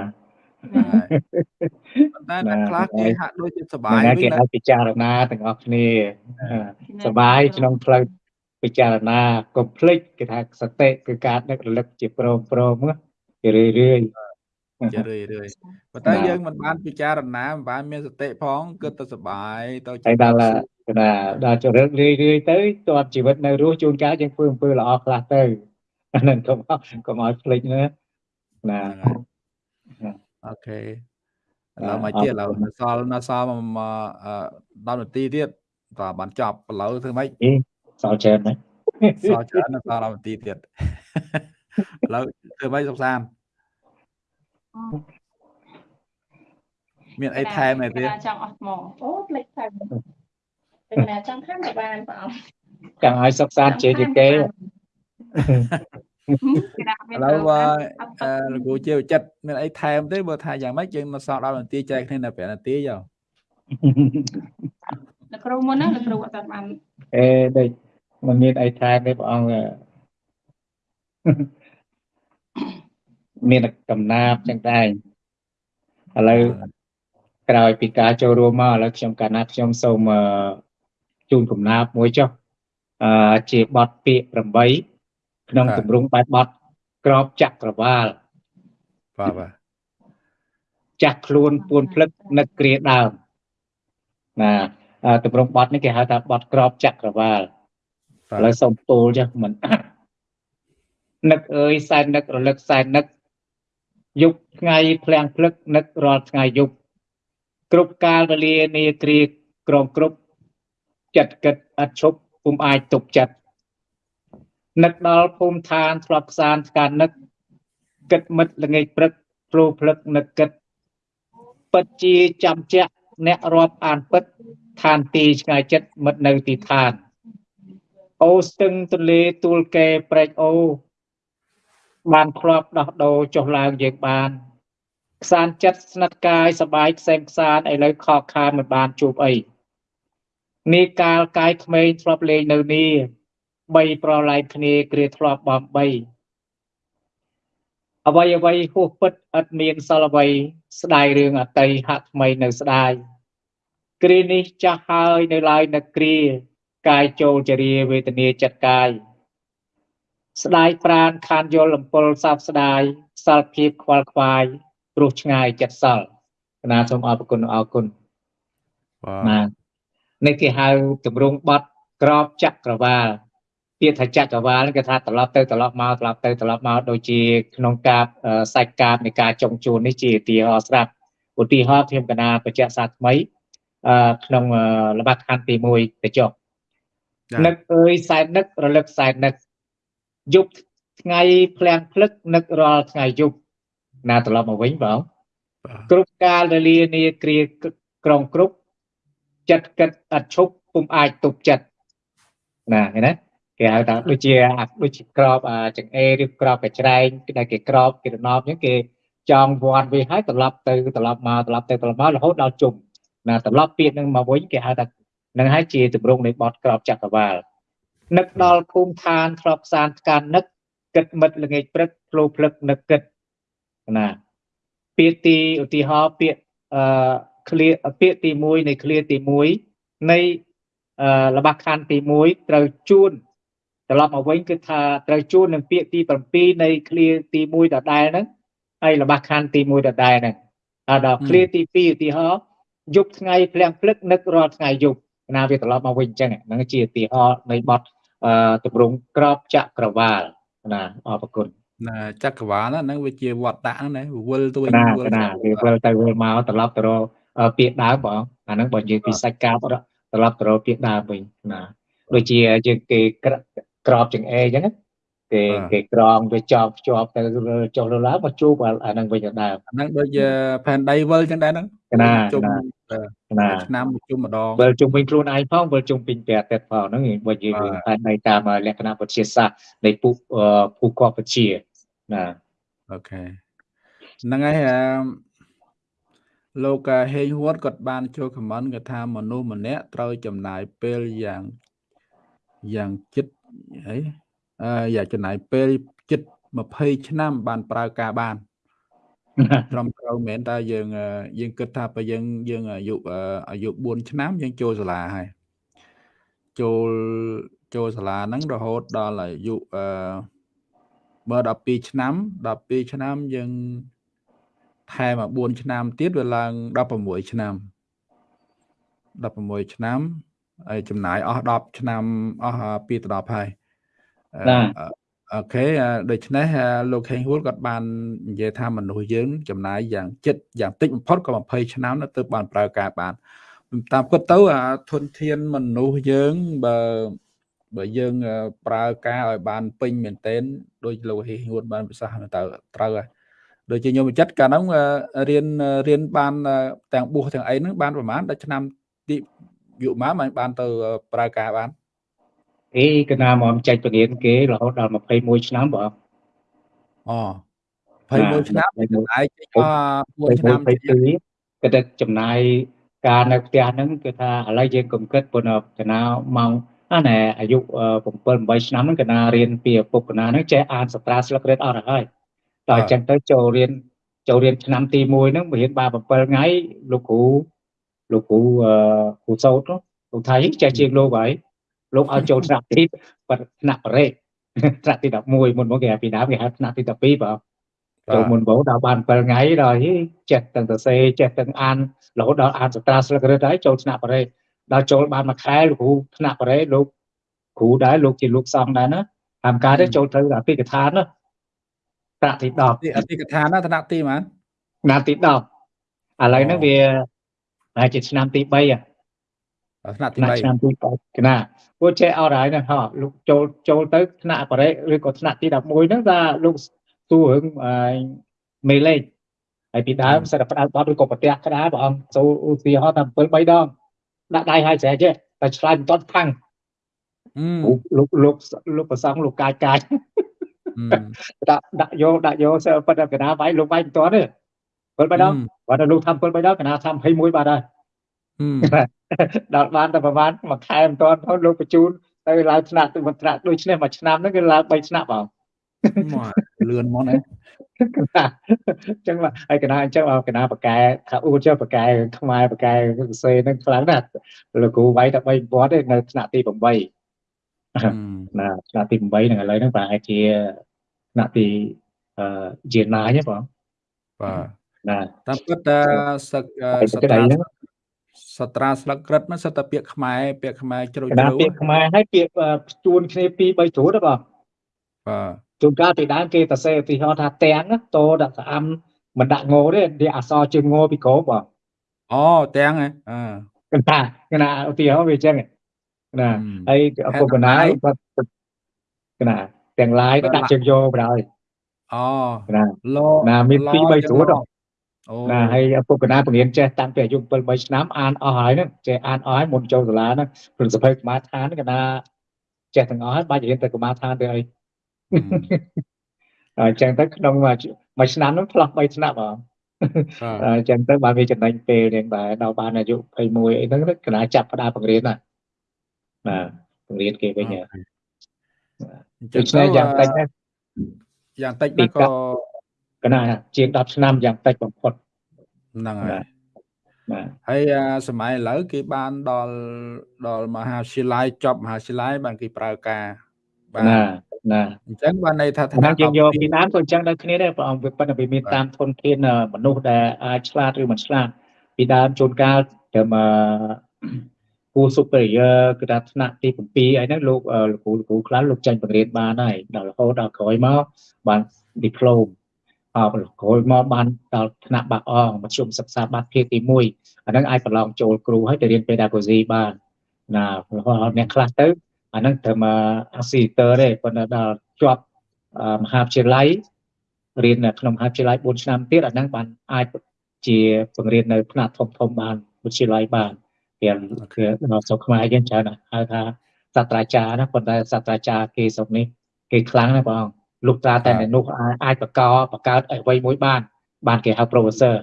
ប៉ុន្តែអ្នកខ្លះគេហាក់ដូចជាសប្បាយហ្នឹងវិញគេណាអាចពិចារណាទាំងអស់គ្នាសបាយក្នុងផ្លូវពិចារណាកុំភ្លេចគេថាសតិគឺការដឹករលឹកជាព្រមព្រមជារឿយរឿយជារឿយរឿយប៉ុន្តែយើងមិនបានពិចារណាមិនបានមានសតិផងគិតទៅសប្បាយទៅហើយដល់គ ណៈដល់ចរិតរឿយរឿយទៅតបជីវិតនៅរស់ជួនកាលយើងធ្វើអំពើល្អខ្លះទៅអាហ្នឹងកុំកុំឲ្យភ្លេចណាណាហ្នឹងហើយអូខេឥឡូវមកទៀតឥឡូវនៅសល់នៅសល់មកអឺ10នាទីទៀតតើបានចប់ឥឡូវធ្វើម៉េចអេសល់ច្រើនណាស់សល់ច្រើននៅសល់10នាទីទៀតឥឡូវធ្វើម៉េចសុខសានមានអីថែមទេទៀតចង់អស់ថ្មអូផ្លេចថែម ពេលណាចង់ថែមក៏បានបងអង្គចង់ឲ្យសុខសាន្តជាជាគេគេដាក់មានឥឡូវបើអឺលោកគ្រូជាចិត្តមានអីថែមទេបើថាយ៉ាងម៉េចយើងមកសល់10នាទីចែកគ្នានៅ5នាទីយោលោកគ្រូមុនណាលោកគ្រូអត់បានអេដូចមិនមានអីថែមទេព្រះអង្គអឺមានកំណាប់ចឹងដែរឥឡូវក្រោយពីការចូលរួមមកឥឡូវខ្ញុំកាលណាខ្ញុំសូមអឺ ជូនកំណាប់មួយចុះអឺជាបទពាក្យ8ក្នុងទម្រង់បែបបទក្របចក្រវាលបាទបាទចាស់ខ្លួនពួនភ្លឹកនឹកគ្រាដើមណាអឺទម្រង់បទនេះគេហៅថាបទក្របចក្រវាលបាឥឡូវទសូមពោលចាស់មិននឹកអើយសែននឹករលឹកសែននឹកយប់ថ្ងៃភ្លាំងភ្លឹកនឹករាល់ថ្ងៃយប់គ្រប់កាលវេលានាគ្រាក្រងគ្រប់ ចិត្តគិតឥតឈប់ពុំអាចទប់ចិត្តនឹកដល់ភូមិឋានធ្លាប់ខ្សានស្កាននឹកគិតមិត្តល្ងាចព្រឹកព្រោះភ្លឹកនឹកគិតពិតជាចាំជាក់អ្នករាប់អានពិតឋានទីឆ្ងាយចិត្តមិត្តនៅទីឋានអូស្ទឹងទន្លេទួលកែព្រែកអូបានធ្លាប់ដោះដូរចុះឡើងយើងបានខ្សានចិត្តស្និទ្ធកាយសបាយខ្សែមខ្សានឥឡូវខកខានមិនបានជួបអី នេះកាលកាយក្មេងធ្លាប់លេងនៅនេះបីប្រឡែងគ្នាគ្រាធ្លាប់បំបីអ្វីអ្វីហួសពិតឥតមានសល់អ្វីស្ដាយរឿងអតីហាក់ថ្មីនៅស្ដាយគ្រានេះចាស់ហើយនៅឡើយនៅគ្រាកាយចូលចរិយាវេទនាចិត្តកាយស្ដាយប្រានខានយល់អំពើសោកស្ដាយសល់ភាពខ្វល់ខ្វាយព្រោះឆ្ងាយចិត្តសល់គណៈសូមអរគុណអរគុណបាទបាទ នេះគេហៅទម្រង់បត់ក្របចក្រវាលពាក្យថាចក្រវាលនេះគេថាត្រឡប់ទៅត្រឡប់មកត្រឡប់ទៅត្រឡប់មកដូចជាក្នុងការសាច់កាបនៃការចុងជួននេះជាឧទាហរណ៍ស្រាប់ឧទាហរណ៍ខ្ញុំកណាបច្ចៈសាថ្មីអឺក្នុងអឺល្បិចខណ្ឌទី1ទៅចុះចានឹកអើយសែននឹករលឹកសែននឹកយប់ថ្ងៃភ្លាំងភ្លឹកនឹករាល់ថ្ងៃយប់ណាត្រឡប់មកវិញបងបាទគ្រប់កាលវេលានាគ្រាក្រងគ្រប់ ចិត្តគិតអត់ឈប់ពុំអាចទប់ចិត្តណាឃើញណាគេហៅថាដូចជាអាដូចជាក្របអាចង្អេរឬក្របកញ្ច្រែងដែលគេក្របគេរណបអញ្ចឹងគេចងវាត់វាហើយត្រឡប់ទៅត្រឡប់មកត្រឡប់ទៅត្រឡប់មករហូតដល់ជុំណាត្រឡប់ពាក្យនឹងមកវិញគេហៅថានឹងហើយជាទម្រង់នៃបទក្របចក្រវាលនឹកដល់ភូមិឋានធ្លាប់សានថ្កាននឹកគិតមិត្តល្ងាចព្រឹកផ្លោភ្លឹកនឹកគិតណាពាក្យទីឧទាហរណ៍ពាក្យអឺ clear ពាក្យទី1នៃ clear ទី1នៃអឺលបាខណ្ឌទី1ត្រូវជួនត្រឡប់មកវិញគឺថាត្រូវជួននឹងពាក្យទី7នៃ clear ទី1ដដែលហ្នឹងហើយលបាខណ្ឌទី1ដដែលហ្នឹងហើយដល់ clear ទី2ឧទាហរណ៍យប់ថ្ងៃភ្លាំងភ្លឹកនឹករាល់ថ្ងៃយប់ណាវាត្រឡប់មកវិញអញ្ចឹងហ្នឹងជាឧទាហរណ៍នៃបទអឺទម្រង់ក្របចក្រវាលណាអរគុណណាចក្រវាលហ្នឹងវាជាវត្តដាក់ហ្នឹងណាវិលទៅវិញណាវិលណាវាវិលទៅវិលមកត្រឡប់ទៅរកអឺ ពាក្យដើមបងអាហ្នឹងបើនិយាយពីសាច់កាបត្រឡប់ទៅរកពាក្យដើមវិញណាដូចជាយើងគេក្រក្របចង្អេរអញ្ចឹងណាគេគេក្រងវាចប់ភ្ជាប់ទៅលើចុះលើឡើងមកជួបអាអាហ្នឹងវិញទៅដើមអាហ្នឹងដូចជាផែនដីវិលចឹងដែរហ្នឹងណាជុំណាណាឆ្នាំមួយជុំម្ដងវិលជុំវិញខ្លួនឯងផងវិលជុំវិញព្រះអាទិត្យផងហ្នឹងបើនិយាយបាទពីតែនៃតាមលក្ខណៈវិទ្យាសាស្ត្រនៃពុអឺភូកបវិទ្យាណាអូខេហ្នឹងហើយអឺ លោកហេងហួតគាត់បានចូលខមមិនគាត់ថាមនុស្សម្នាក់ត្រូវចំណាយពេលយ៉ាងយ៉ាងចិត្តអីអឺយ៉ាងចំណាយពេលចិត្ត20ឆ្នាំ បានប្រើការបានត្រឹមត្រូវមែនតើយើងអឺយើងគិតថាបើយើងយើងអាយុអឺអាយុ4ឆ្នាំយើងចូលសាលាហើយចូលចូលសាលាហ្នឹងរហូតដល់អាយុអឺបើ12ឆ្នាំ12ឆ្នាំយើង ថែមមក4ឆ្នាំទៀតវាឡើង16ឆ្នាំ16ឆ្នាំហើយចំណាយអស់10ឆ្នាំអស់2ទៅ10ហើយអឺណាអឺអូខេអឺដូច្នេះអឺលោកហេងហួលគាត់បាននិយាយថាមនុស្សយើង ចំណាយយ៉ាងចិត្តយ៉ាងតិចបំផុតក៏20ឆ្នាំទៅទើបបានប្រើការបានតាមពិតទៅអាធនធានមនុស្សយើងបើបើយើងអឺប្រើការឲ្យបានពេញមែនទែនដោយលោកហេងហួលបានប្រសាសន៍ទៅត្រូវហើយ ដូចជាខ្ញុំចិត្តកាលហ្នឹងអឺរៀនរៀនបានអឺទាំងបួសទាំងអីហ្នឹងបានប្រហែលដល់ឆ្នាំទីយុម៉ាបានបានទៅប្រើការបានអេកណាមកចែកពលានគេរហូតដល់21ឆ្នាំបងអូ21ឆ្នាំ21ហើយចេញមក1ឆ្នាំទៀត22គាត់តែចំណាយការនៅផ្ទះហ្នឹងគឺថាឥឡូវយើងកុំគិតប៉ុន្តែកណាម៉ោងអាណែអាយុ7 8ឆ្នាំហ្នឹងកណារៀនពីឪពុកកណាហ្នឹងចេះអានសត្រាស្លឹករឹតអស់ទៅហើយ តើអញ្ចឹងទៅចូលរៀនចូលរៀនឆ្នាំទី1ហ្នឹងរៀនបាន7ថ្ងៃលោកគ្រូលោកគ្រូអឺគ្រូសោតនោះគ្រូថៃចេះជាងលោកហើយលោកឲ្យចូលថ្នាក់ទីបថ្នាក់បរិយថ្នាក់ទី11មុនមកគេហៅពីដើមគេហៅថ្នាក់ទី12បងចូលមុនបងដល់បាន7ថ្ងៃដល់ហីចេះទាំងសរសេរចេះទាំងអានរហូតដល់អានសត្រាស្លឹករឹតហើយចូលថ្នាក់បរិយដល់ចូលបានមួយខែលោកគ្រូថ្នាក់បរិយលោកគ្រូដែរលោកជាលោកសង្ឃដែរណាតាមការទៅចូលទៅអភិកថាណា ថ្នាក់ទី10ទីអតិកថាណាថ្នាក់ទីប៉ុន្មានឆ្នាំទី10ឥឡូវហ្នឹងវាហើយជាឆ្នាំទី3ហ៎ថ្នាក់ទីថ្នាក់ឆ្នាំ3ទី3កណាព្រោះចេះអត់ហើយហ្នឹងហ៎លោកចូលចូលទៅថ្នាក់បរិយឬក៏ថ្នាក់ទី11ហ្នឹងថាលោកសួររឿងអឺមេលេខហើយពីដើមសិតតែផ្ដោតបត់ឬក៏ប្រទះក្តារព្រះអង្គចូលឧទាហរណ៍ថា7 3ដងដាក់ដៃឲ្យស្រែចេះតែឆ្លើយមិនទាន់ផាំងអឺលោកលោកលោកប្រសងលោកកាយកាយអឺ ដាក់ដាក់យកដាក់យកសិប៉ុន្តែកណាវាយលោកវាយមិនទាន់ទេ7 3ដងគាត់តែលោកធ្វើ7 3ដងកណាធ្វើ21បាទហើយអឺដល់បានតែប្រហែលមួយខែមិនទាន់ផងលោកបញ្ជូនទៅឡើងថ្នាក់ទៅមិនថ្នាក់ដូចនេះមួយឆ្នាំហ្នឹងគឺឡើង3ឆ្នាំបងមកលឿនមកណាកណាអញ្ចឹងបាទហើយកណាអញ្ចឹងកណាបកែថាអ៊ូចុះបកែខ្មែរបកែសរសេរហ្នឹងខ្លាំងណាស់លោកគ្រូវាយតែ3ពាត់ទេនៅថ្នាក់ទី8អឺ ណាថ្នាក់ទី8ហ្នឹងឥឡូវហ្នឹងប្រហែលជាថ្នាក់ទីអឺជាណាយហ៎បងបាទណាតាមពិតតែសឹកអឺហើយសទៅត្រាហ្នឹងសត្រាស្លឹកក្រិតហ្នឹងសិតតែពាក្យខ្មែរពាក្យខ្មែរជ្រៅកជ្រៅណាពាក្យខ្មែរហើយពាក្យអឺជួនគ្នា2 3ជ្រួតហ៎បងបាទជួនកាលពីដើមគេសរសេរឧទាហរណ៍ថាទាំងណាតដាក់ស្អាំមិនដាក់ងទេវាអក្សរជើងងពីក្រោមបងអូទាំងហ៎អឺកណាកណាឧទាហរណ៍វាអញ្ចឹង ណាអឺហើយឪពុកណាហេតុអីគាត់កណាទាំងឡាយទៅដាក់ជើងយកបណ្ដោយអូណាឡណាមានឡពីរបីស្រួតហ៎អូណាហើយឪពុកណាពង្រៀនចេះតាំងពីអាយុ7 3ឆ្នាំអានអស់ហើយហ្នឹងចេះអានអស់ហើយមុនចូលសាលាហ្នឹងព្រឹងសភៅកម្មាឋានហ្នឹងកណាចេះទាំងអស់ហើយបាច់រៀនទៅកម្មាឋានទៅអីអឺអញ្ចឹងទៅក្នុងមួយមួយឆ្នាំហ្នឹងផ្លោះ3ឆ្នាំហ៎បាទអញ្ចឹងទៅបានវាចំណេញពេលនេះដែរដល់បានអាយុ21អីហ្នឹងកណាចាប់ផ្ដើមបង្រៀនណា ណាបង្រៀនគេវិញហ៎អញ្ចឹដូងច្នេះយ៉ាងតិចណាយ៉ាងតិចពីណាកាក៏ត់កណាជាង10ឆ្នាំយ៉ាងតិចបំផុតហ្នឹងហើយបាទបាទហើយអាសម័យឥឡូវគេបានដល់ដល់មហាវិទ្យាល័យចប់មហាវិទ្យាល័យបានគេប្រើការបាទណាណាអញ្ចឹងបានន័យថាឋាណានៈយើងយក12ពីដើមក៏អញ្ចឹងដូចគ្នាដែរព្រះអង្គវាប៉ុន្តែវាមានតាមធនធានអឺមនុស្សដែលអាចឆ្លាតឬមិនឆ្លាតពីដើមជួនកាលត្រឹមអឺ គូ superior គឺថាថ្នាក់ទី7អីហ្នឹងលោកអឺលោកគ្រូលោកគ្រូខ្លះលោកចាញ់បង្រៀនបានហើយដល់រហូតដល់ក្រោយមកបាន diploma អបក្រោយមកបានដល់ថ្នាក់បាក់អងមធ្យមសិក្សាបាត់ភាគទី1អាហ្នឹងអាចប្រឡងចូលគ្រូហើយទៅរៀន pedagogy បានណារហូតដល់អ្នកខ្លះទៅអាហ្នឹងត្រឹមអ assistant ទេប៉ុន្តែដល់ជាប់អឺមហាវិទ្យាល័យរៀននៅក្នុងមហាវិទ្យាល័យ4ឆ្នាំទៀតអាហ្នឹងបានអាចជាបង្រៀននៅថ្នាក់ធំធំបានវិទ្យាល័យបាន វាគឺដល់ស្រុកខ្មែរយើងច្រើនណាស់ហៅថាសាស្ត្រាចារ្យណាប៉ុន្តែសាស្ត្រាចារ្យគេស្រុកនេះគេខ្លាំងណាស់បងលោកតាតែនៅនោះអាចអាចបកបកើតអ្វីមួយបាន បានគេហៅ professor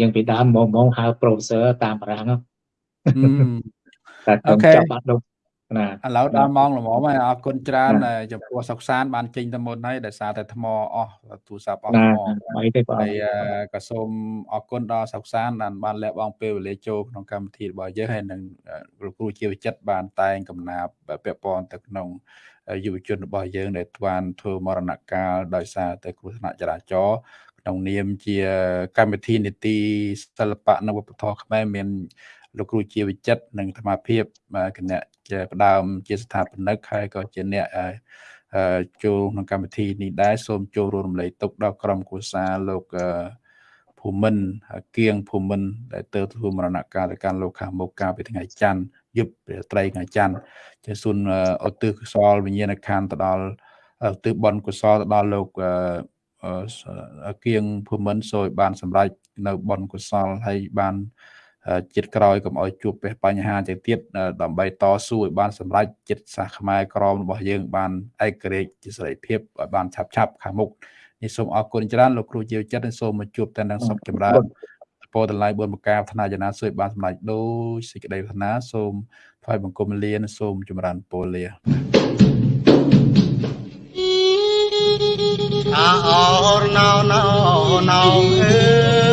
យើងពីដើមមកមកហៅ professor តាមបារាំងហ្នឹងហឹមតែខ្ញុំអូខេចាប់បាត់លោក ណាឥឡូវដល់ម៉ោងល្មមហើយអរគុណច្រើនណាដែលចំពោះសុកសានបានចេញទៅមុនហើយដោយសារតែថ្មអស់ទូរស័ព្ទអស់ណាថ្មអីទេបងហើយអឺក៏សូមអរគុណដល់សុកសានដែលបានលះបង់ពេលវេលាចូលក្នុងកម្មវិធីរបស់យើងហើយនឹងអឺលោកគ្រូជាវិចិត្របានតែងកំណាព្យពាក់ព័ន្ធទៅក្នុងយុវជនរបស់យើងដែលបានធ្វើមរណកាលដោយសារតែគ្រោះថ្នាក់ចរាចរណ៍ក្នុងនាមជាកម្មវិធីនីតិសិល្បៈនិងវប្បធម៌ខ្មែរមាន លោកគ្រូជាវិចិត្រនិងធម្មភាពអឺគណៈជាផ្ដើមជាស្ថាបនិកហើយក៏ជាអ្នកអឺអឺចូលក្នុងកម្មវិធីនេះដែរសូមចូលរួមរំលែកទុកដល់ក្រុមគូសាលោកអឺភូមិន្ទគៀងភូមិន្ទដែលទៅធ្វើមរណកាលទៅកាន់លោកខាងមុខកាលពីថ្ងៃច័ន្ទយប់រាត្រីថ្ងៃច័ន្ទជាសូនអទិកុសលវិញ្ញាណក្ខន្ធទៅដល់ឧទ្ទិសបុណ្យកុសលទៅដល់លោកអឺគៀងភូមិន្ទសូមឲ្យបានសម្រេចនៅបុណ្យកុសលហើយបាន ចិត្តក្រោយកុំឲ្យជួបបញ្ហាទៅទៀតដើម្បីតស៊ូឲ្យបានសម្រេចចិត្តសាសខ្មែរក្រមរបស់យើងបានឯករាជ្យជាសេរីភាពឲ្យបានឆាប់ឆាប់ខាងមុខនេះសូមអរគុណច្រើនលោកគ្រូជាចិត្តសូមមកជួបតែនឹងសុខចម្រើនពោតឡាយបុណ្យប្រការឋានៈយ៉ាងណាសួយបានសម្រេចដោយសេចក្តីប្រាថ្នាសូមថ្វាយបង្គំលានសូមចម្រើនពរលាអាអរណោណោណោអើ